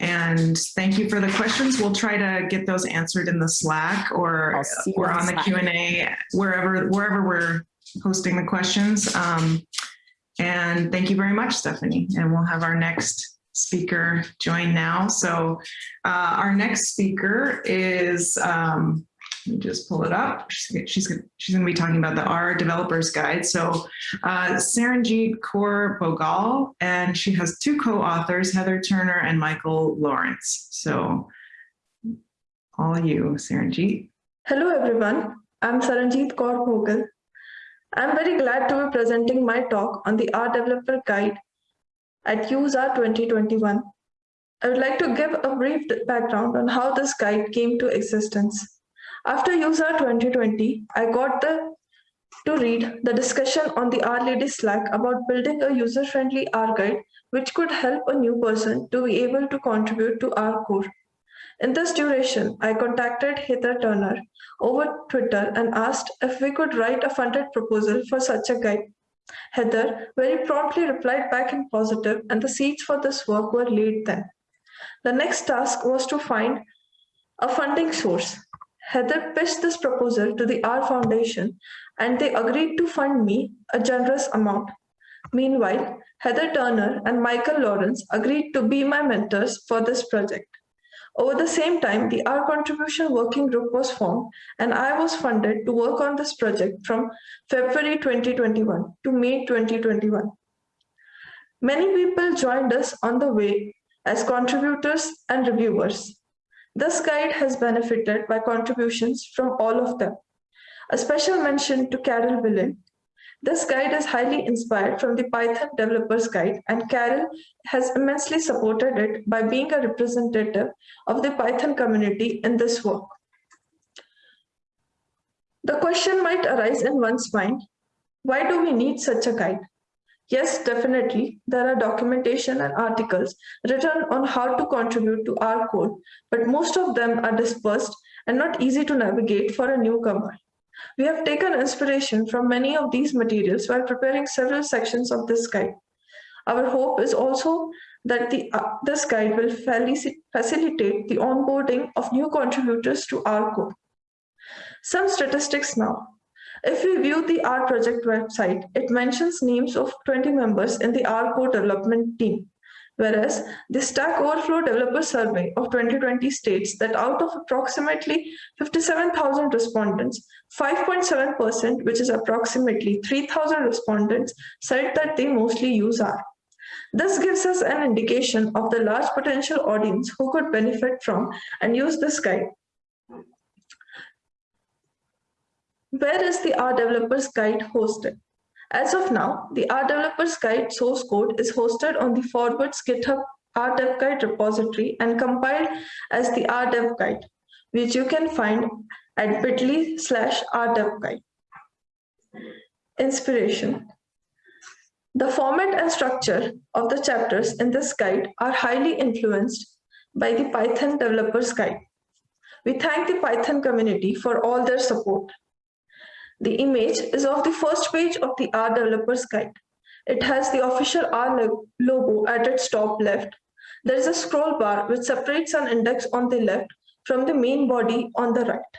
and thank you for the questions. We'll try to get those answered in the Slack or, I'll see you or on the Q and A, wherever, wherever we're posting the questions. Um, and thank you very much, Stefanie. And we'll have our next speaker join now. So uh, our next speaker is, um, let me just pull it up. She's, she's, she's going to be talking about the R Developers Guide. So uh, Saranjeet Kaur Bhogal, and she has two co-authors, Heather Turner and Michael Lawrence. So all you, Saranjeet. Hello everyone, I'm Saranjeet Kaur Bhogal. I'm very glad to be presenting my talk on the R Developer Guide at useR 2021. I would like to give a brief background on how this guide came to existence. After useR 2020, I got the to read the discussion on the R Slack about building a user-friendly R guide which could help a new person to be able to contribute to R core. In this duration, I contacted Heather Turner over Twitter and asked if we could write a funded proposal for such a guide. Heather very promptly replied back in positive and the seeds for this work were laid then. The next task was to find a funding source. Heather pitched this proposal to the R Foundation and they agreed to fund me a generous amount. Meanwhile, Heather Turner and Michael Lawrence agreed to be my mentors for this project. Over the same time, the R Contribution Working Group was formed and I was funded to work on this project from February 2021 to May 2021. Many people joined us on the way as contributors and reviewers. This guide has benefited by contributions from all of them. A special mention to Carol Willing. This guide is highly inspired from the Python Developers Guide and Carol has immensely supported it by being a representative of the Python community in this work. The question might arise in one's mind, why do we need such a guide? Yes, definitely, there are documentation and articles written on how to contribute to R Core, but most of them are dispersed and not easy to navigate for a newcomer. We have taken inspiration from many of these materials while preparing several sections of this guide. Our hope is also that the, uh, this guide will facilitate the onboarding of new contributors to R Core. Some statistics now. If we view the R project website, it mentions names of 20 members in the R Core development team. Whereas the Stack Overflow Developer Survey of 2020 states that out of approximately 57,000 respondents, 5.7%, which is approximately 3,000 respondents, said that they mostly use R. This gives us an indication of the large potential audience who could benefit from and use this guide. Where is the R Developers Guide hosted? As of now, the R Developers Guide source code is hosted on the Forwards GitHub RDev Guide repository and compiled as the RDev Guide, which you can find at bit.ly slash RDev Guide. Inspiration. The format and structure of the chapters in this guide are highly influenced by the Python Developers Guide. We thank the Python community for all their support. The image is of the first page of the R Developers Guide. It has the official R logo at its top left. There is a scroll bar which separates an index on the left from the main body on the right.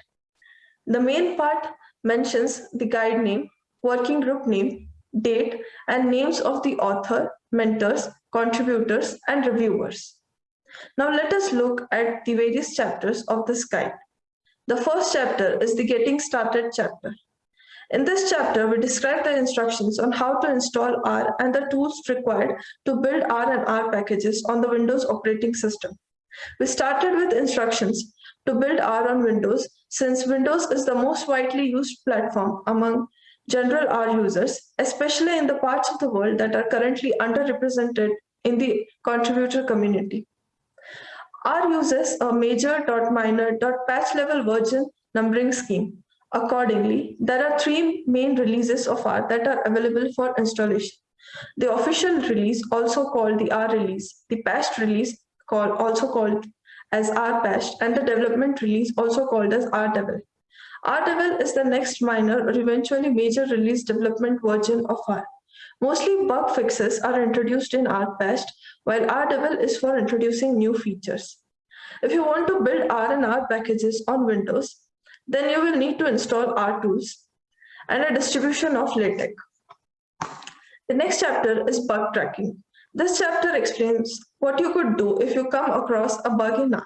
The main part mentions the guide name, working group name, date, and names of the author, mentors, contributors, and reviewers. Now let us look at the various chapters of this guide. The first chapter is the Getting Started chapter. In this chapter, we describe the instructions on how to install R and the tools required to build R and R packages on the Windows operating system. We started with instructions to build R on Windows since Windows is the most widely used platform among general R users, especially in the parts of the world that are currently underrepresented in the contributor community. R uses a major dot minor dot patch level version numbering scheme. Accordingly, there are three main releases of R that are available for installation. The official release, also called the R release, the patched release, also called as R patched, and the development release, also called as RDevel. RDevel is the next minor or eventually major release development version of R. Mostly bug fixes are introduced in R patched, while RDevel is for introducing new features. If you want to build R and R packages on Windows, then you will need to install RTools and a distribution of LaTeX. The next chapter is bug tracking. This chapter explains what you could do if you come across a bug in R.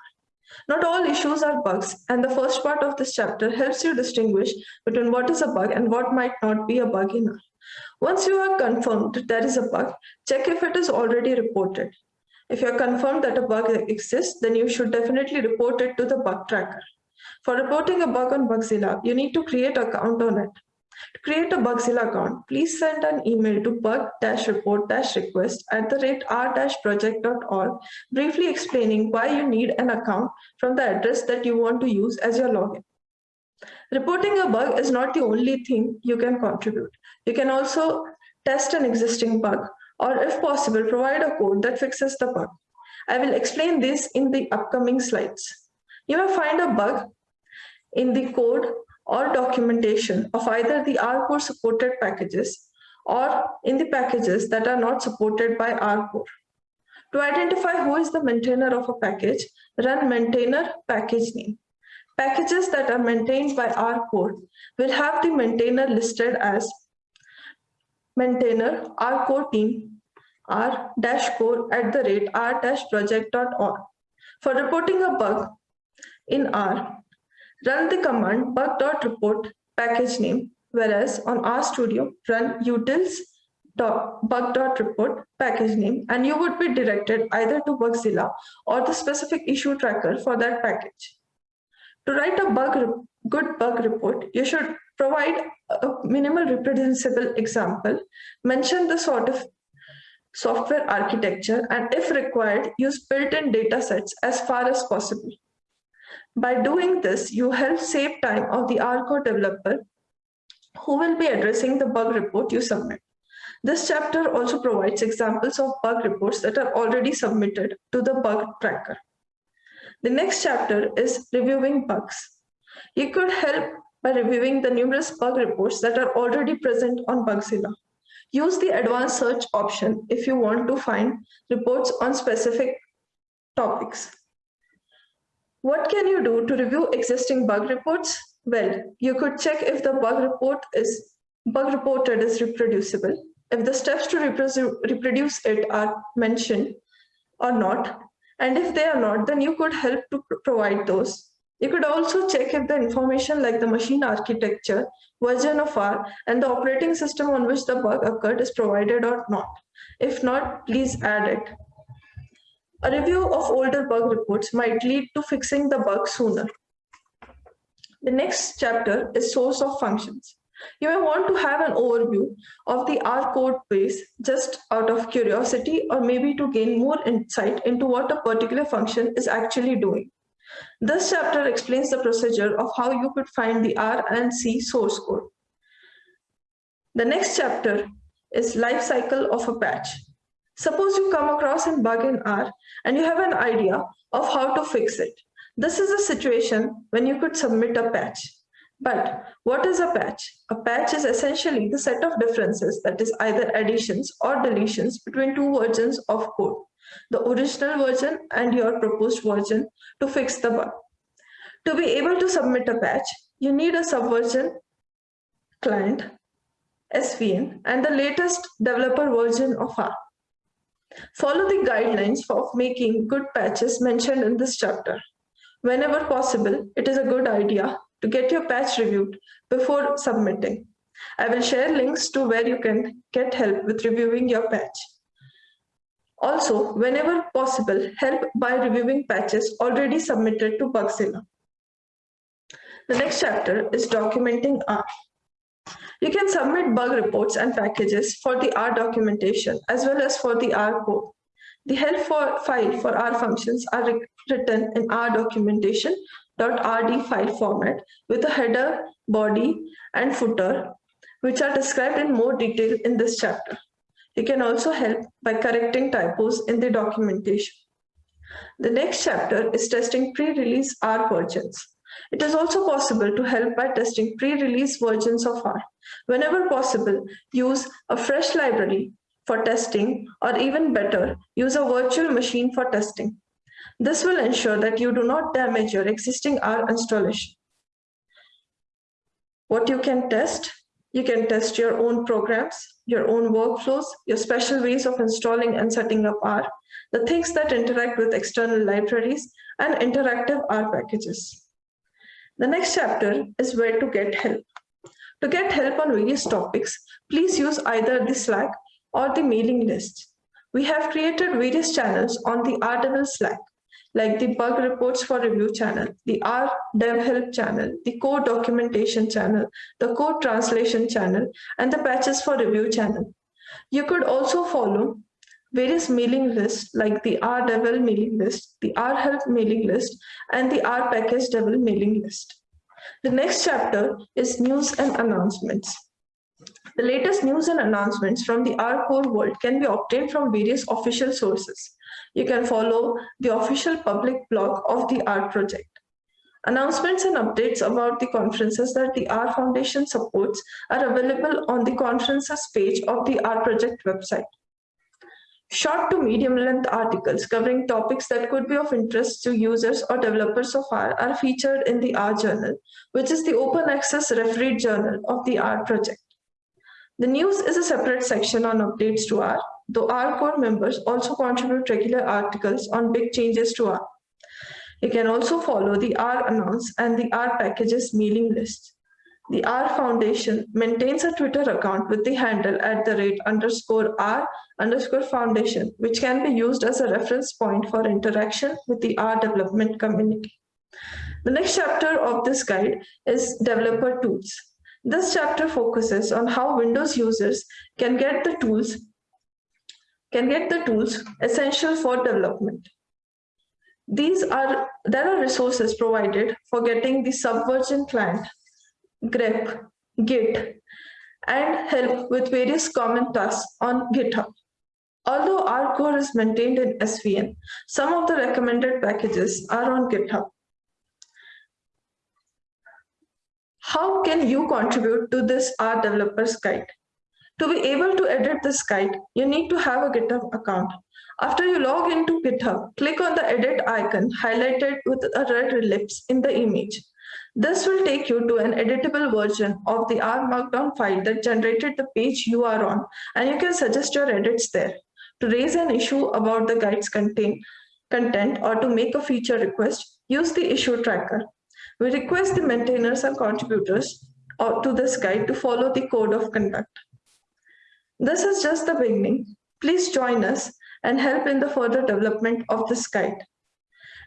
Not all issues are bugs, and the first part of this chapter helps you distinguish between what is a bug and what might not be a bug in R. Once you are confirmed that there is a bug, check if it is already reported. If you are confirmed that a bug exists, then you should definitely report it to the bug tracker. For reporting a bug on Bugzilla, you need to create an account on it. To create a Bugzilla account, please send an email to bug-report-request at the rate r-project.org, briefly explaining why you need an account from the address that you want to use as your login. Reporting a bug is not the only thing you can contribute. You can also test an existing bug, or if possible, provide a code that fixes the bug. I will explain this in the upcoming slides. You may find a bug in the code or documentation of either the R core supported packages or in the packages that are not supported by R core. To identify who is the maintainer of a package, run maintainer package name. Packages that are maintained by R core will have the maintainer listed as maintainer R core team r dash core at the rate r dash project.org. For reporting a bug in R, run the command bug.report package name, whereas on RStudio, run utils bug.report package name, and you would be directed either to Bugzilla or the specific issue tracker for that package. To write a bug good bug report, you should provide a minimal reproducible example, mention the sort of software architecture, and if required, use built-in data sets as far as possible. By doing this, you help save time of the R Core developer who will be addressing the bug report you submit. This chapter also provides examples of bug reports that are already submitted to the bug tracker. The next chapter is reviewing bugs. You could help by reviewing the numerous bug reports that are already present on Bugzilla. Use the advanced search option if you want to find reports on specific topics. What can you do to review existing bug reports? Well, you could check if the bug report is bug reported is reproducible, if the steps to reproduce it are mentioned or not, and if they are not, then you could help to provide those. You could also check if the information like the machine architecture, version of R, and the operating system on which the bug occurred is provided or not. If not, please add it. A review of older bug reports might lead to fixing the bug sooner. The next chapter is source of functions. You may want to have an overview of the R code base just out of curiosity or maybe to gain more insight into what a particular function is actually doing. This chapter explains the procedure of how you could find the R and C source code. The next chapter is life cycle of a patch. Suppose you come across a bug in R and you have an idea of how to fix it. This is a situation when you could submit a patch. But what is a patch? A patch is essentially the set of differences that is either additions or deletions between two versions of code, the original version and your proposed version to fix the bug. To be able to submit a patch, you need a subversion client, SVN, and the latest developer version of R. Follow the guidelines of making good patches mentioned in this chapter. Whenever possible, it is a good idea to get your patch reviewed before submitting. I will share links to where you can get help with reviewing your patch. Also, whenever possible, help by reviewing patches already submitted to Bugzilla. The next chapter is documenting R. You can submit bug reports and packages for the R documentation as well as for the R code. The help for file for R functions are written in R documentation .rd file format with a header, body, and footer, which are described in more detail in this chapter. You can also help by correcting typos in the documentation. The next chapter is testing pre-release R versions. It is also possible to help by testing pre-release versions of R. Whenever possible, use a fresh library for testing, or even better, use a virtual machine for testing. This will ensure that you do not damage your existing R installation. What you can test, you can test your own programs, your own workflows, your special ways of installing and setting up R, the things that interact with external libraries, and interactive R packages. The next chapter is where to get help. To get help on various topics, please use either the Slack or the mailing list. We have created various channels on the RDevel Slack, like the bug reports for review channel, the R dev help channel, the code documentation channel, the code translation channel, and the patches for review channel. You could also follow various mailing lists like the R Devel mailing list, the R help mailing list, and the R package devel mailing list. The next chapter is news and announcements. The latest news and announcements from the R core world can be obtained from various official sources. You can follow the official public blog of the R project. Announcements and updates about the conferences that the R Foundation supports are available on the conferences page of the R project website. Short to medium length articles covering topics that could be of interest to users or developers of R are featured in the R journal, which is the open access refereed journal of the R project. The news is a separate section on updates to R, though R core members also contribute regular articles on big changes to R. You can also follow the R announce and the R packages mailing list. The R Foundation maintains a Twitter account with the handle at the rate underscore R underscore foundation, which can be used as a reference point for interaction with the R development community. The next chapter of this guide is developer tools. This chapter focuses on how Windows users can get the tools can get the tools essential for development. These are there are resources provided for getting the Subversion client grep, git, and help with various common tasks on GitHub. Although R Core is maintained in SVN, some of the recommended packages are on GitHub. How can you contribute to this R developers guide? To be able to edit this guide, you need to have a GitHub account. After you log into GitHub, click on the edit icon highlighted with a red ellipse in the image. This will take you to an editable version of the R Markdown file that generated the page you are on, and you can suggest your edits there. To raise an issue about the guide's contain, content or to make a feature request, use the issue tracker. We request the maintainers and contributors uh, to this guide to follow the code of conduct. This is just the beginning. Please join us and help in the further development of this guide.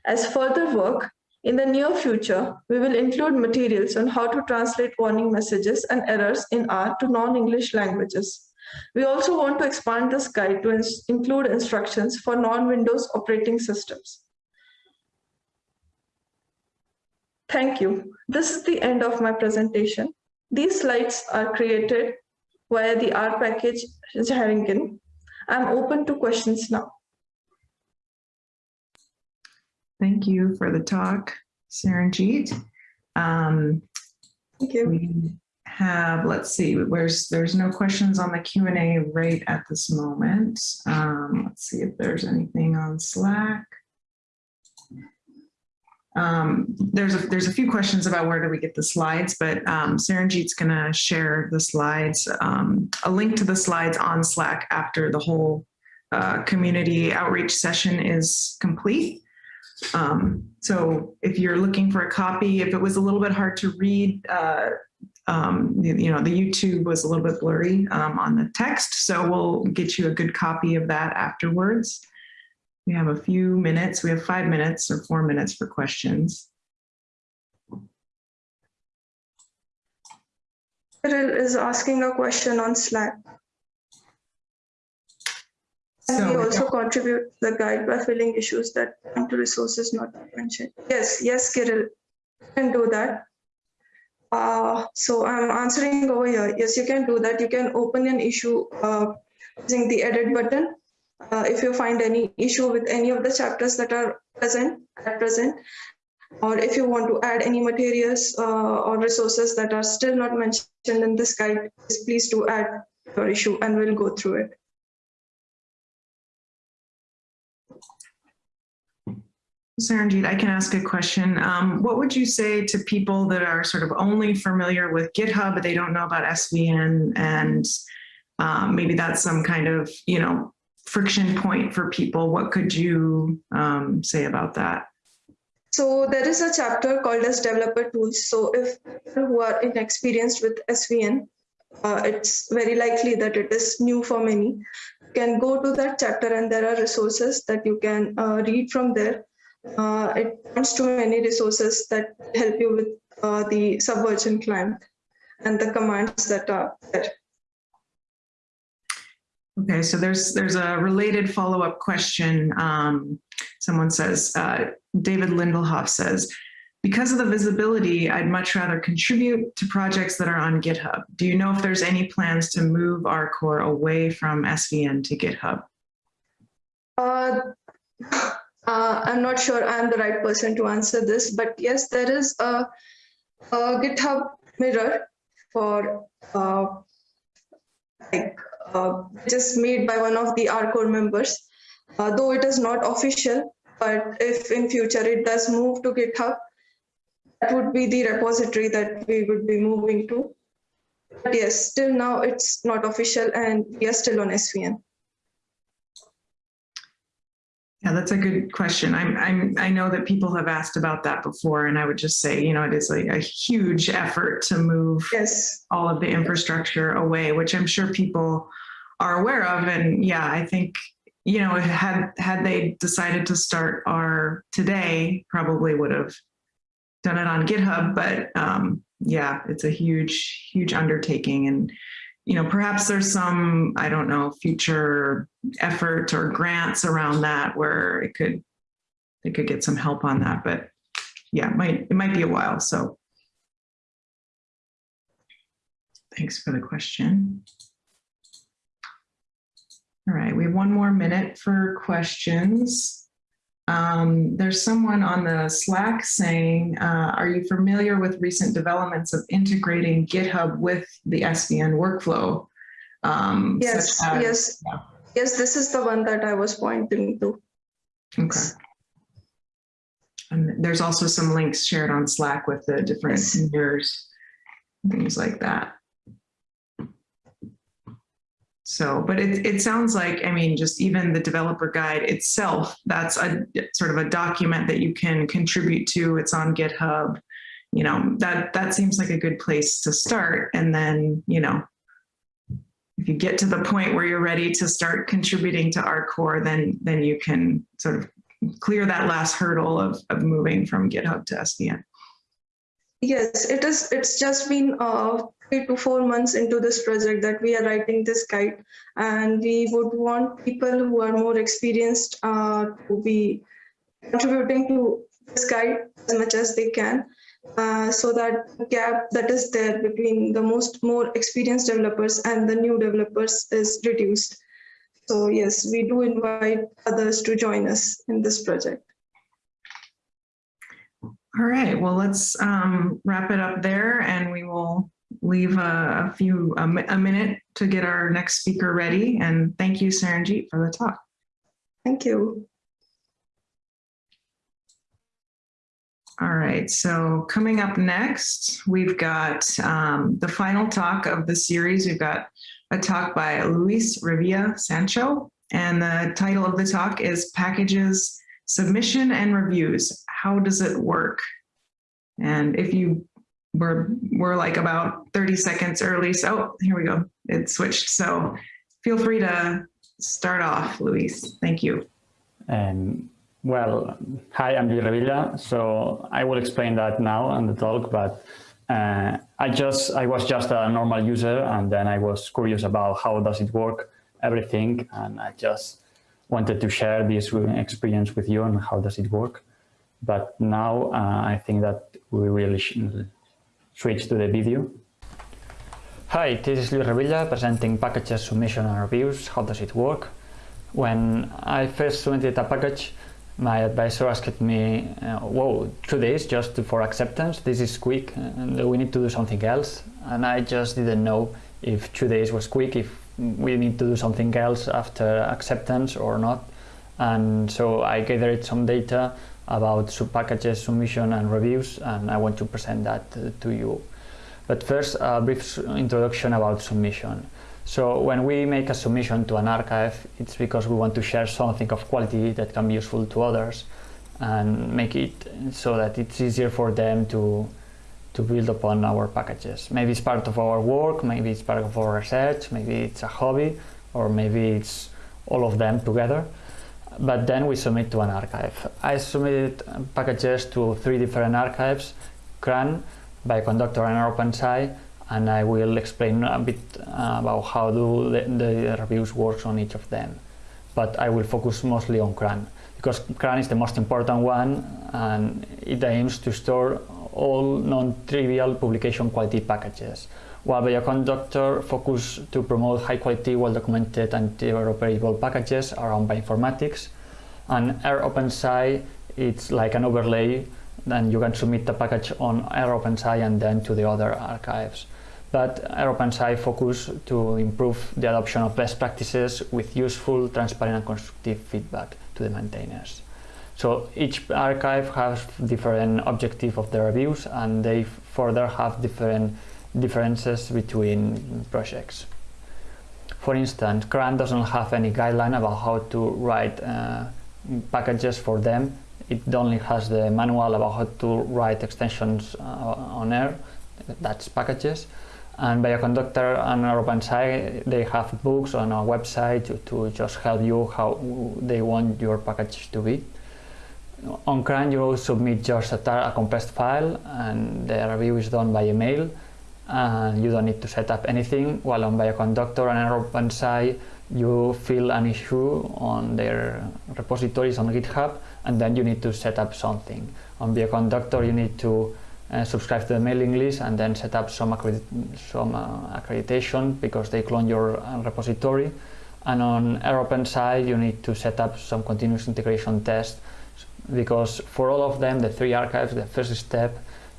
As further work, in the near future, we will include materials on how to translate warning messages and errors in R to non-English languages. We also want to expand this guide to ins include instructions for non-Windows operating systems. Thank you. This is the end of my presentation. These slides are created via the R package xaringan. I'm open to questions now. Thank you for the talk, Saranjeet. Um, Thank you. we have, let's see, where's, there's no questions on the Q and A right at this moment. Um, let's see if there's anything on Slack. Um, there's a, there's a few questions about where do we get the slides, but um, Saranjeet's gonna share the slides, um, a link to the slides on Slack after the whole uh, community outreach session is complete. Um, so if you're looking for a copy, if it was a little bit hard to read, uh, um, you, know, the YouTube was a little bit blurry um, on the text, so we'll get you a good copy of that afterwards. We have a few minutes. We have five minutes or four minutes for questions. Kirill is asking a question on Slack. We So- also contribute the guide by filling issues that come to resources not mentioned. Yes, yes, Kirill, you can do that. Uh, so I'm answering over here. Yes, you can do that. You can open an issue uh, using the edit button. Uh, if you find any issue with any of the chapters that are present at present, or if you want to add any materials uh, or resources that are still not mentioned in this guide, please do add your issue and we'll go through it. Saranjeet, I can ask a question. Um, what would you say to people that are sort of only familiar with GitHub, but they don't know about SVN and um, maybe that's some kind of, you know, friction point for people. What could you um, say about that? So there is a chapter called as developer tools. So if who are inexperienced with SVN, uh, it's very likely that it is new for many. You can go to that chapter and there are resources that you can uh, read from there. Uh, it points to many resources that help you with uh, the Subversion client and the commands that are there. Okay, so there's there's a related follow-up question. Um, someone says, uh, David Lindelhoff says, because of the visibility, I'd much rather contribute to projects that are on GitHub. Do you know if there's any plans to move R Core away from SVN to GitHub? Uh, I'm not sure I'm the right person to answer this, but yes, there is a, a GitHub mirror for uh, like uh, just made by one of the R core members, uh, though it is not official. But if in future it does move to GitHub, that would be the repository that we would be moving to. But yes, still now it's not official and we are still on SVN. Yeah, that's a good question. I'm, I'm, I know that people have asked about that before, and I would just say, you know, it is a, a huge effort to move Yes. all of the infrastructure away, which I'm sure people are aware of. And yeah, I think, you know, had, had they decided to start our today, probably would have done it on GitHub, but um, yeah, it's a huge, huge undertaking. And, you know, perhaps there's some, I don't know, future effort or grants around that where it could, they could get some help on that, but yeah, it might, it might be a while. So Thanks for the question. All right, we have one more minute for questions. Um, there's someone on the Slack saying, uh, are you familiar with recent developments of integrating GitHub with the SVN workflow? Um, Yes, as- yes, yeah. yes, this is the one that I was pointing to. Okay. And there's also some links shared on Slack with the different Yes. things like that. So, but it, it sounds like, I mean, just even the developer guide itself, that's a sort of a document that you can contribute to. It's on GitHub. You know, that, that seems like a good place to start. And then, you know, if you get to the point where you're ready to start contributing to R Core, then, then you can sort of clear that last hurdle of, of moving from GitHub to SVN. Yes, it is, it's just been uh, three to four months into this project that we are writing this guide. And we would want people who are more experienced uh, to be contributing to this guide as much as they can. uh, so that gap that is there between the most more experienced developers and the new developers is reduced. So yes, we do invite others to join us in this project. All right, well, let's um, wrap it up there and we will leave a, a few, a, a minute to get our next speaker ready. And thank you, Saranjeet, for the talk. Thank you. All right, so coming up next, we've got um, the final talk of the series. We've got a talk by Lluís Revilla Sancho, and the title of the talk is Packages, Submission and Reviews. How does it work? And if you were, were like about 30 seconds early, so oh, here we go, it switched. So feel free to start off, Lluís. Thank you. Um, well, hi, I'm Lluís Revilla. So I will explain that now on the talk, but uh, I just I was just a normal user, and then I was curious about how does it work, everything, and I just wanted to share this experience with you and how does it work. But now uh, I think that we really switch to the video. Hi, this is Lluís Revilla presenting packages submission and reviews. How does it work? When I first submitted a package, my advisor asked me, uh, whoa, two days just for acceptance? This is quick, and we need to do something else. And I just didn't know if two days was quick, if we need to do something else after acceptance or not. And so I gathered some data about sub packages, submission and reviews, and I want to present that uh, to you. But first, a brief introduction about submission. So when we make a submission to an archive, it's because we want to share something of quality that can be useful to others and make it so that it's easier for them to to build upon our packages. Maybe it's part of our work, maybe it's part of our research, maybe it's a hobby, or maybe it's all of them together. But then we submit to an archive. I submitted packages to three different archives, CRAN, Bioconductor and OpenSci, and I will explain a bit uh, about how do the, the reviews works on each of them. But I will focus mostly on CRAN because CRAN is the most important one and it aims to store all non-trivial publication quality packages. While Bioconductor focus to promote high quality, well-documented and interoperable packages around bioinformatics, and rOpenSci it's like an overlay then you can submit the package on rOpenSci and then to the other archives. But rOpenSci focus to improve the adoption of best practices with useful, transparent and constructive feedback to the maintainers. So each archive has different objective of the reviews and they further have different differences between projects. For instance, CRAN doesn't have any guideline about how to write uh, packages for them. It only has the manual about how to write extensions uh, on air, that's packages. And Bioconductor and OpenSci, they have books on a website to, to just help you how they want your package to be. On CRAN, you will submit just a, a compressed file, and the review is done by email and you don't need to set up anything. While on Bioconductor and OpenSci, you fill an issue on their repositories on GitHub, and then you need to set up something. On Bioconductor, you need to uh, subscribe to the mailing list and then set up some, some uh, accreditation because they clone your uh, repository. And on rOpenSci, you need to set up some continuous integration test because for all of them, the three archives, the first step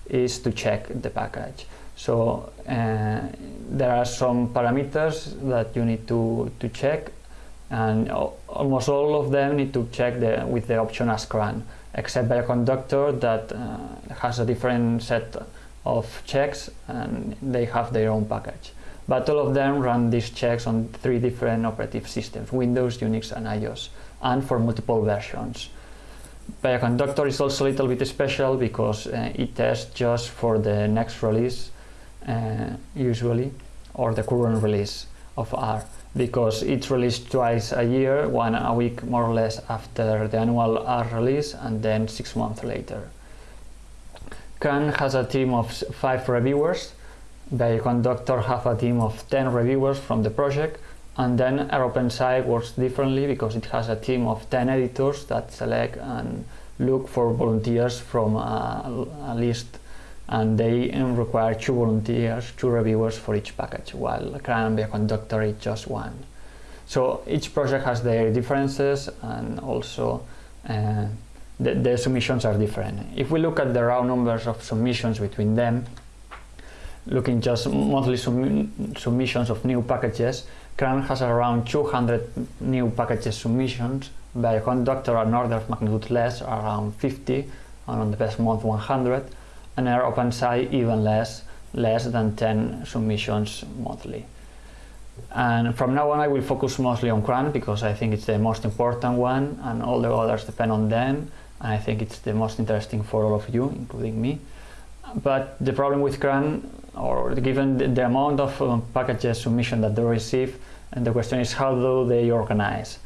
is to check the package. So uh, there are some parameters that you need to, to check and almost all of them need to check the, with the option as CRAN, except Bioconductor that uh, has a different set of checks and they have their own package. But all of them run these checks on three different operative systems, Windows, Unix and iOS, and for multiple versions. Bioconductor is also a little bit special because uh, it tests just for the next release, Uh, usually, or the current release of R, because it's released twice a year, one a week more or less after the annual R release, and then six months later. CRAN has a team of five reviewers. Bioconductor have a team of 10 reviewers from the project, and then OpenSci works differently because it has a team of 10 editors that select and look for volunteers from a, a list and they require two volunteers, two reviewers for each package, while CRAN and Bioconductor is just one. So each project has their differences and also uh, the, the submissions are different. If we look at the raw numbers of submissions between them, looking just monthly submissions of new packages, CRAN has around 200 new packages submissions, Bioconductor an order of magnitude less, around 50, and on the best month 100, and rOpenSci even less, less than 10 submissions monthly. And from now on I will focus mostly on CRAN because I think it's the most important one and all the others depend on them and I think it's the most interesting for all of you, including me. But the problem with CRAN, or given the, the amount of um, packages submission that they receive, and the question is how do they organize?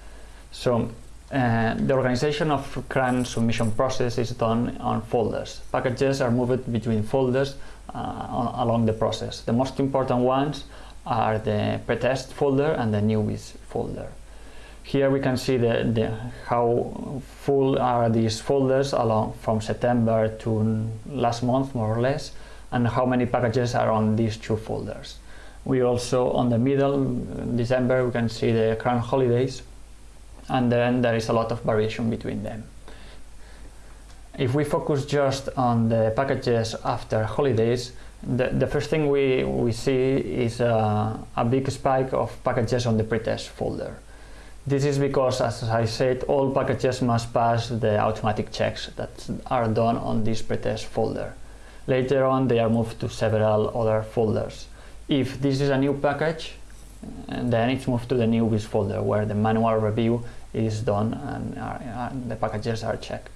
So uh, the organization of CRAN submission process is done on folders. Packages are moved between folders uh, on, along the process. The most important ones are the pretest folder and the newbies folder. Here we can see the, the, how full are these folders along from September to last month more or less and how many packages are on these two folders. We also on the middle December we can see the current holidays and then there is a lot of variation between them. If we focus just on the packages after holidays, the, the first thing we, we see is a, a big spike of packages on the pretest folder. This is because, as I said, all packages must pass the automatic checks that are done on this pretest folder. Later on, they are moved to several other folders. If this is a new package, then it's moved to the newbies folder where the manual review is done and, are, and the packages are checked.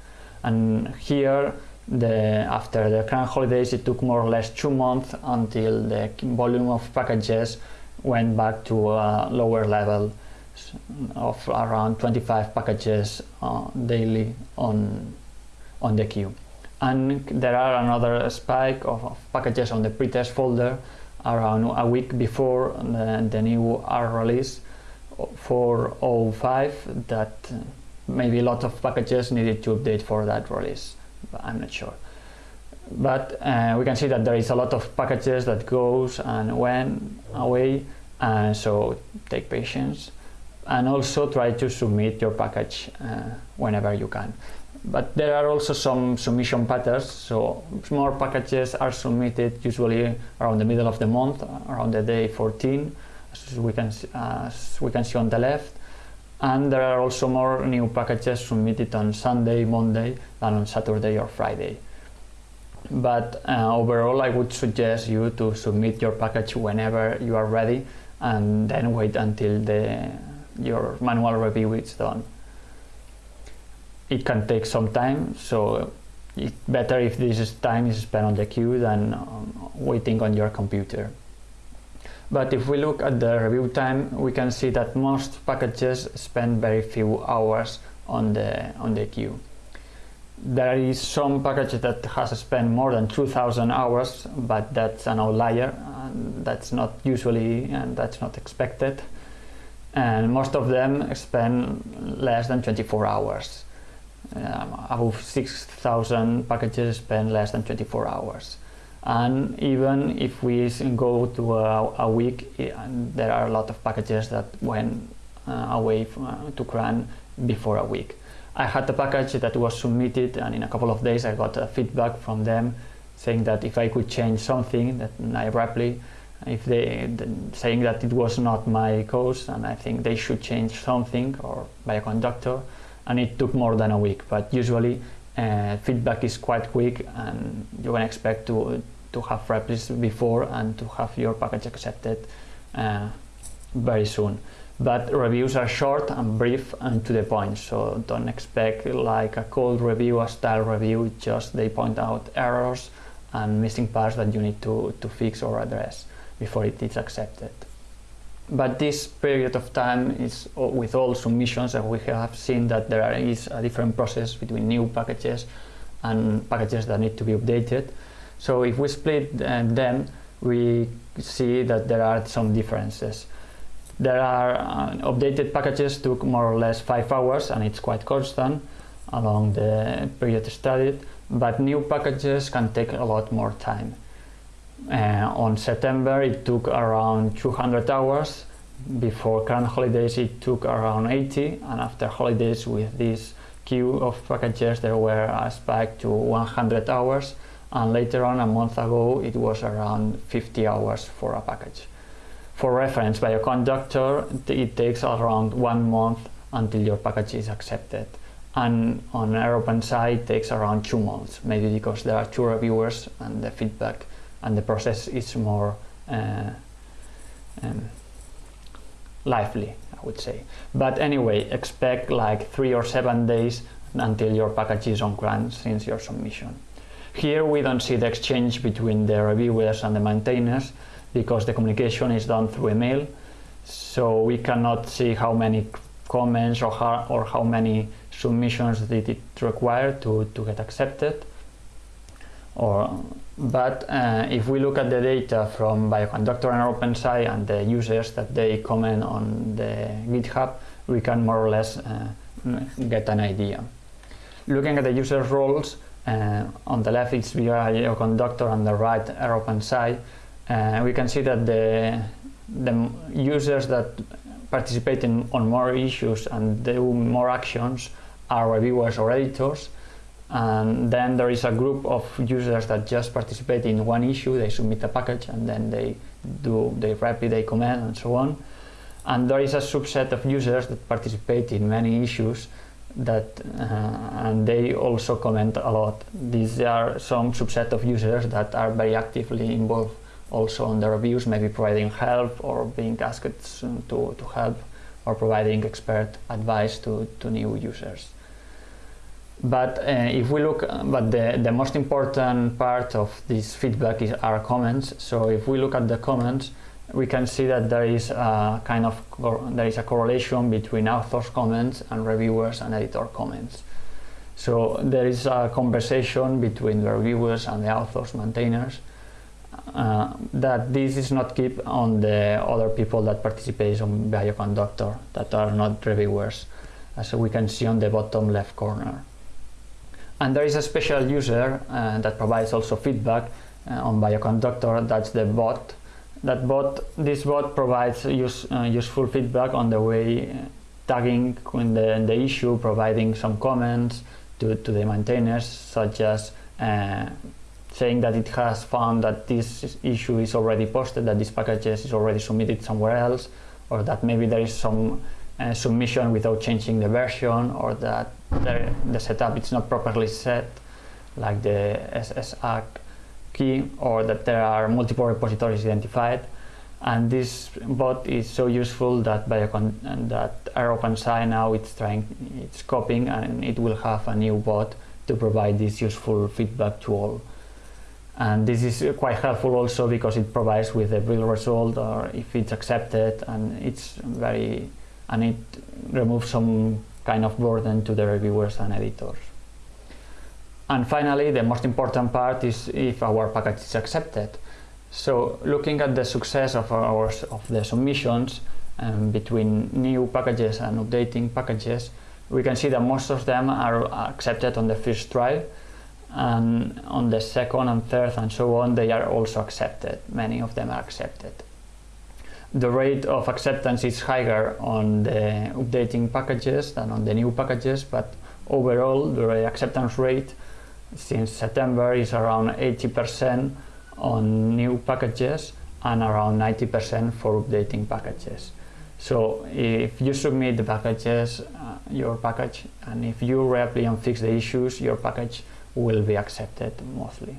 And here, the, after the current holidays, it took more or less two months until the volume of packages went back to a lower level of around 25 packages uh, daily on, on the queue. And there are another spike of, of packages on the pretest folder around a week before the, the new R release 405 that maybe a lot of packages needed to update for that release, I'm not sure. But uh, we can see that there is a lot of packages that goes and went away, and so take patience and also try to submit your package uh, whenever you can. But there are also some submission patterns, so more packages are submitted usually around the middle of the month, around the day 14, as we can, as we can see on the left. And there are also more new packages submitted on Sunday, Monday than on Saturday or Friday. But uh, overall, I would suggest you to submit your package whenever you are ready and then wait until the your manual review is done. It can take some time, so it's better if this time is spent on the queue than um, waiting on your computer. But if we look at the review time, we can see that most packages spend very few hours on the, on the queue. There is some package that has spent more than 2000 hours, but that's an outlier. And that's not usually, and that's not expected and most of them spend less than 24 hours. Um, above 6,000 packages spend less than 24 hours. And even if we go to a, a week, there are a lot of packages that went uh, away from, uh, to CRAN before a week. I had a package that was submitted and in a couple of days I got a feedback from them saying that if I could change something that I rapidly if they saying that it was not my cause and I think they should change something or Bioconductor and it took more than a week but usually uh, feedback is quite quick and you can expect to to have replies before and to have your package accepted uh, very soon but reviews are short and brief and to the point so don't expect like a cold review a style review just they point out errors and missing parts that you need to to fix or address before it is accepted. But this period of time is with all submissions and we have seen that there is a different process between new packages and packages that need to be updated. So if we split uh, them, we see that there are some differences. There are uh, updated packages took more or less five hours and it's quite constant. along the period studied, but new packages can take a lot more time. Uh, on September, it took around 200 hours. Before current holidays, it took around 80, and after holidays, with this queue of packages, there were a spike to 100 hours, and later on, a month ago, it was around 50 hours for a package. For reference, Bioconductor it takes around one month until your package is accepted. And on rOpenSci, it takes around two months, maybe because there are two reviewers and the feedback and the process is more uh, um, lively, I would say. But anyway, expect like three or seven days until your package is on CRAN since your submission. Here we don't see the exchange between the reviewers and the maintainers because the communication is done through email. So we cannot see how many comments or how, or how many submissions did it require to, to get accepted. Or, but uh, if we look at the data from Bioconductor and OpenSci and the users that they comment on the GitHub, we can more or less uh, get an idea. Looking at the user roles, uh, on the left it's Bioconductor, on the right OpenSci, uh, we can see that the, the users that participate in, on more issues and do more actions are reviewers or editors. And then there is a group of users that just participate in one issue, they submit a package and then they do, they rep it, they comment and so on. And there is a subset of users that participate in many issues that uh, and they also comment a lot. These are some subset of users that are very actively involved also on the reviews, maybe providing help or being asked to, to help or providing expert advice to, to new users. But uh, if we look, but the, the most important part of this feedback is our comments. So if we look at the comments, we can see that there is a kind of, there is a correlation between authors comments and reviewers and editor comments. So there is a conversation between the reviewers and the authors, maintainers, uh, that this is not keep on the other people that participate on Bioconductor that are not reviewers, as we can see on the bottom left corner. And there is a special user uh, that provides also feedback uh, on Bioconductor, that's the bot. That bot, this bot provides use, uh, useful feedback on the way uh, tagging in the, in the issue, providing some comments to, to the maintainers, such as saying that it has found that this issue is already posted, that this package is already submitted somewhere else, or that maybe there is some uh, submission without changing the version, or that the, the setup is not properly set, like the SSH key, or that there are multiple repositories identified. And this bot is so useful that Biocon that rOpenSci now it's trying, it's copying, and it will have a new bot to provide this useful feedback to all and this is quite helpful also because it provides with a real result or if it's accepted and it's very and it removes some kind of burden to the reviewers and editors. And finally, the most important part is if our package is accepted. So looking at the success of our of the submissions um, between new packages and updating packages, we can see that most of them are accepted on the first try and on the second and third and so on they are also accepted many of them are accepted the rate of acceptance is higher on the updating packages than on the new packages but overall the acceptance rate since September is around 80% on new packages and around 90% for updating packages so if you submit the packages uh, your package and if you rapidly and fix the issues your package will be accepted mostly.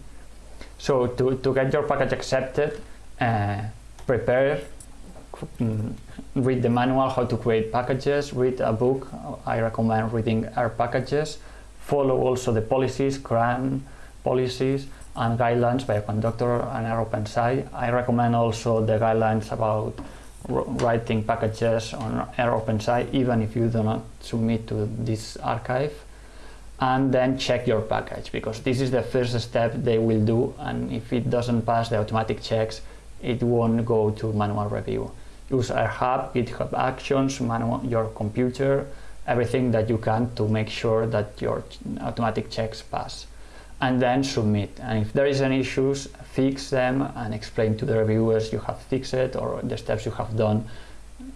So to, to get your package accepted, uh, prepare, Mm-hmm. read the manual how to create packages, read a book, I recommend reading R packages, follow also the policies, CRAN policies and guidelines Bioconductor and rOpenSci. I recommend also the guidelines about writing packages on rOpenSci even if you do not submit to this archive. And then check your package because this is the first step they will do and if it doesn't pass the automatic checks it won't go to manual review use R Hub, GitHub Actions, manual, your computer everything that you can to make sure that your automatic checks pass and then submit. And if there is any issues, fix them and explain to the reviewers you have fixed it or the steps you have done.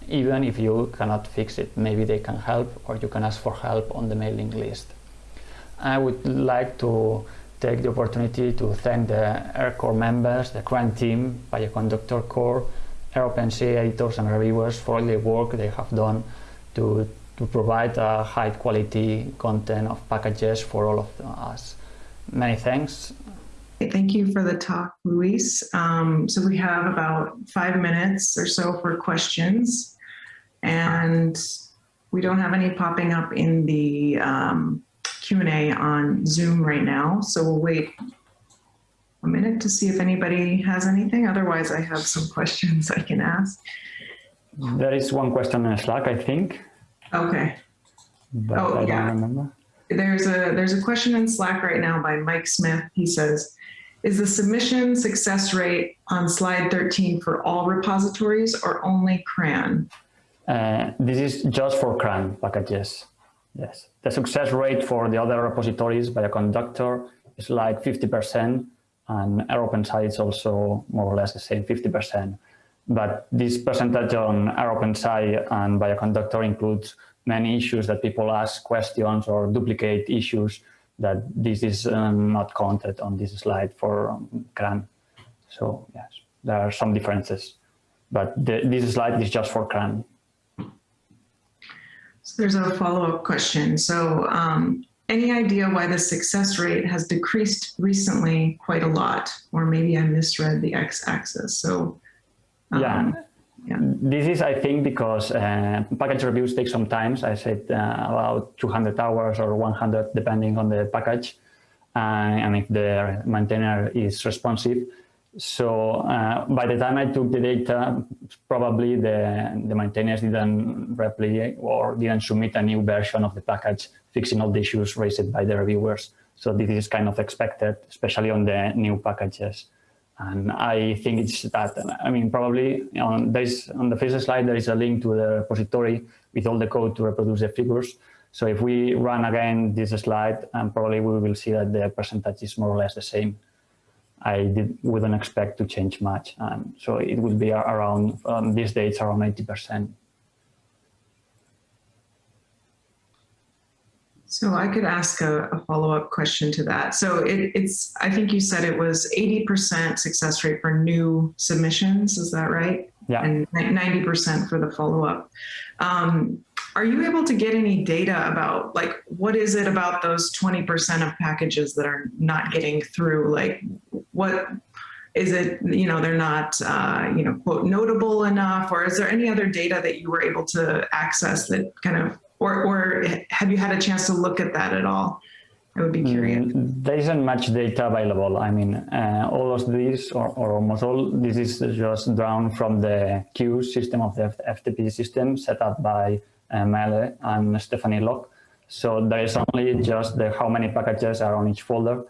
Even if you cannot fix it, maybe they can help or you can ask for help on the mailing list. I would like to take the opportunity to thank the R Core members, the CRAN team, Bioconductor Core, rOpenSci editors and reviewers for all the work they have done to, to provide a high quality content of packages for all of us. Many thanks. Thank you for the talk, Lluís. Um, so we have about five minutes or so for questions. And we don't have any popping up in the um, Q&A on Zoom right now. So we'll wait a minute to see if anybody has anything. Otherwise, I have some [LAUGHS] questions I can ask. There is one question in Slack, I think. Okay. But Oh, I don't yeah. remember. There's a there's a question in Slack right now by Mike Smith. He says, is the submission success rate on slide 13 for all repositories or only CRAN? Uh, this is just for CRAN packages. Yes. The success rate for the other repositories Bioconductor is like 50% and rOpenSci is also more or less the same 50%. But this percentage on rOpenSci and Bioconductor includes many issues that people ask questions or duplicate issues that this is um, not counted on this slide for um, CRAN. So yes, there are some differences, but the, this slide is just for CRAN. So there's a follow-up question. So um, any idea why the success rate has decreased recently quite a lot? Or maybe I misread the x-axis. So um, Yeah. yeah. This is, I think, because uh, package reviews take some time. I said uh, about 200 hours or 100, depending on the package, uh, and if the maintainer is responsive. So uh, by the time I took the data, probably the, the maintainers didn't replicate or didn't submit a new version of the package fixing all the issues raised by the reviewers. So this is kind of expected, especially on the new packages. And I think it's that, I mean, probably on, this, on the first slide, there is a link to the repository with all the code to reproduce the figures. So if we run again this slide, um, probably we will see that the percentage is more or less the same. I did, wouldn't expect to change much. Um, so it would be around, um, these dates, around 80%. So I could ask a, a follow-up question to that. So it, it's, I think you said it was 80% success rate for new submissions, is that right? Yeah. And 90% for the follow-up. Um, are you able to get any data about like, what is it about those 20% of packages that are not getting through? Like what, is it, you know, they're not, uh, you know, quote, notable enough, or is there any other data that you were able to access that kind of, or, or have you had a chance to look at that at all? I would be curious. Mm, There isn't much data available. I mean, uh, all of this, or, or almost all, this is just drawn from the queue system of the FTP system set up by uh, and Stephanie Locke. So there is only just the how many packages are on each folder.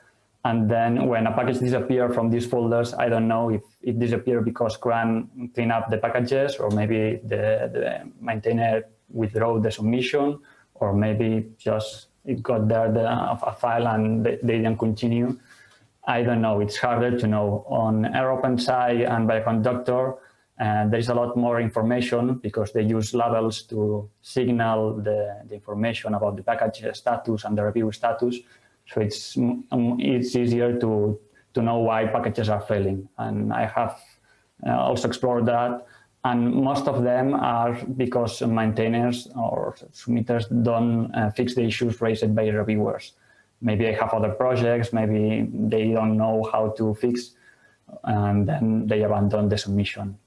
And then when a package disappears from these folders, I don't know if it disappeared because CRAN clean up the packages or maybe the, the maintainer withdraw the submission or maybe just it got there the, a file and they, they didn't continue. I don't know. It's harder to know. On rOpenSci and Bioconductor, uh, there is a lot more information because they use labels to signal the, the information about the package status and the review status. So it's it's easier to to know why packages are failing. And I have uh, also explored that. And most of them are because maintainers or submitters don't uh, fix the issues raised by reviewers. Maybe they have other projects, maybe they don't know how to fix, and then they abandon the submission.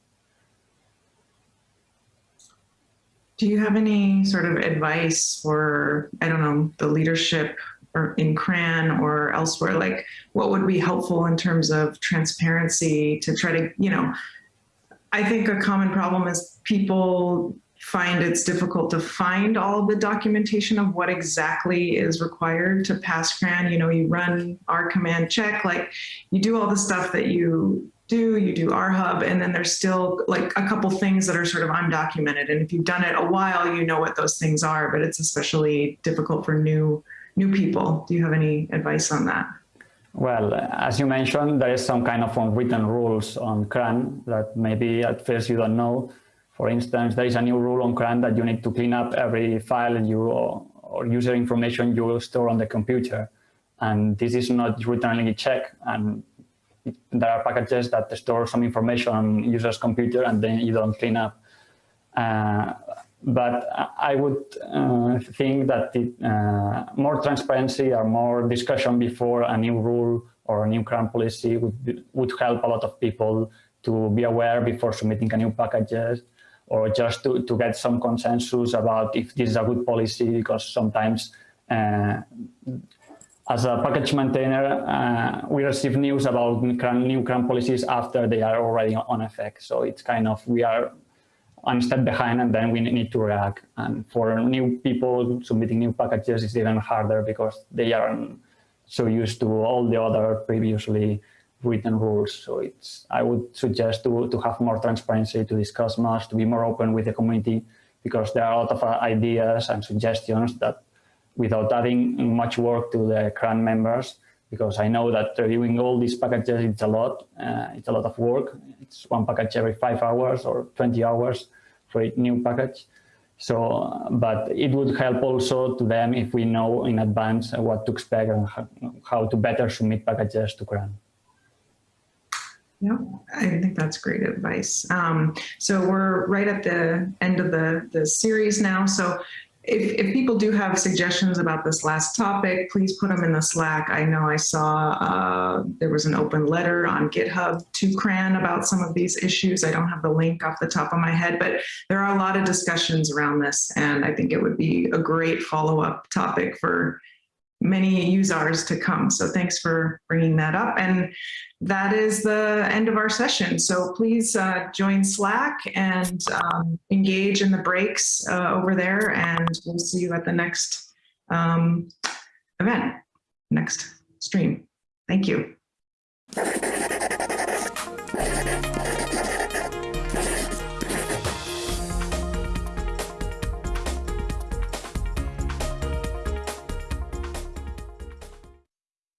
Do you have any sort of advice for, I don't know, the leadership or in CRAN or elsewhere? Like what would be helpful in terms of transparency to try to, you know, I think a common problem is people find it's difficult to find all the documentation of what exactly is required to pass CRAN. You know, you run R CMD check, like you do all the stuff that you do, you do R Hub, and then there's still like a couple things that are sort of undocumented. And if you've done it a while, you know what those things are, but it's especially difficult for new new people. Do you have any advice on that? Well, as you mentioned, there is some kind of unwritten rules on CRAN that maybe at first you don't know. For instance, there is a new rule on CRAN that you need to clean up every file and you or user information you will store on the computer. And this is not routinely checked. And there are packages that store some information on user's computer and then you don't clean up. Uh, but I would uh, think that uh, more transparency or more discussion before a new rule or a new CRAN policy would, be, would help a lot of people to be aware before submitting a new packages or just to, to get some consensus about if this is a good policy because sometimes uh, as a package maintainer, uh, we receive news about new CRAN policies after they are already on effect. So it's kind of, we are one step behind and then we need to react. And for new people submitting new packages, it's even harder because they aren't so used to all the other previously written rules. So it's, I would suggest to, to have more transparency, to discuss much, to be more open with the community, because there are a lot of uh, ideas and suggestions that without adding much work to the CRAN members, because I know that reviewing all these packages, it's a lot, uh, it's a lot of work. It's one package every five hours or 20 hours for a new package. So, but it would help also to them if we know in advance what to expect and how to better submit packages to CRAN. Yeah, I think that's great advice. Um, so we're right at the end of the, the series now. So if, if people do have suggestions about this last topic, please put them in the Slack. I know I saw uh, there was an open letter on GitHub to CRAN about some of these issues. I don't have the link off the top of my head, but there are a lot of discussions around this. And I think it would be a great follow-up topic for many users to come. So thanks for bringing that up. And that is the end of our session. So please uh, join Slack and um, engage in the breaks uh, over there. And we'll see you at the next um, event, next stream. Thank you.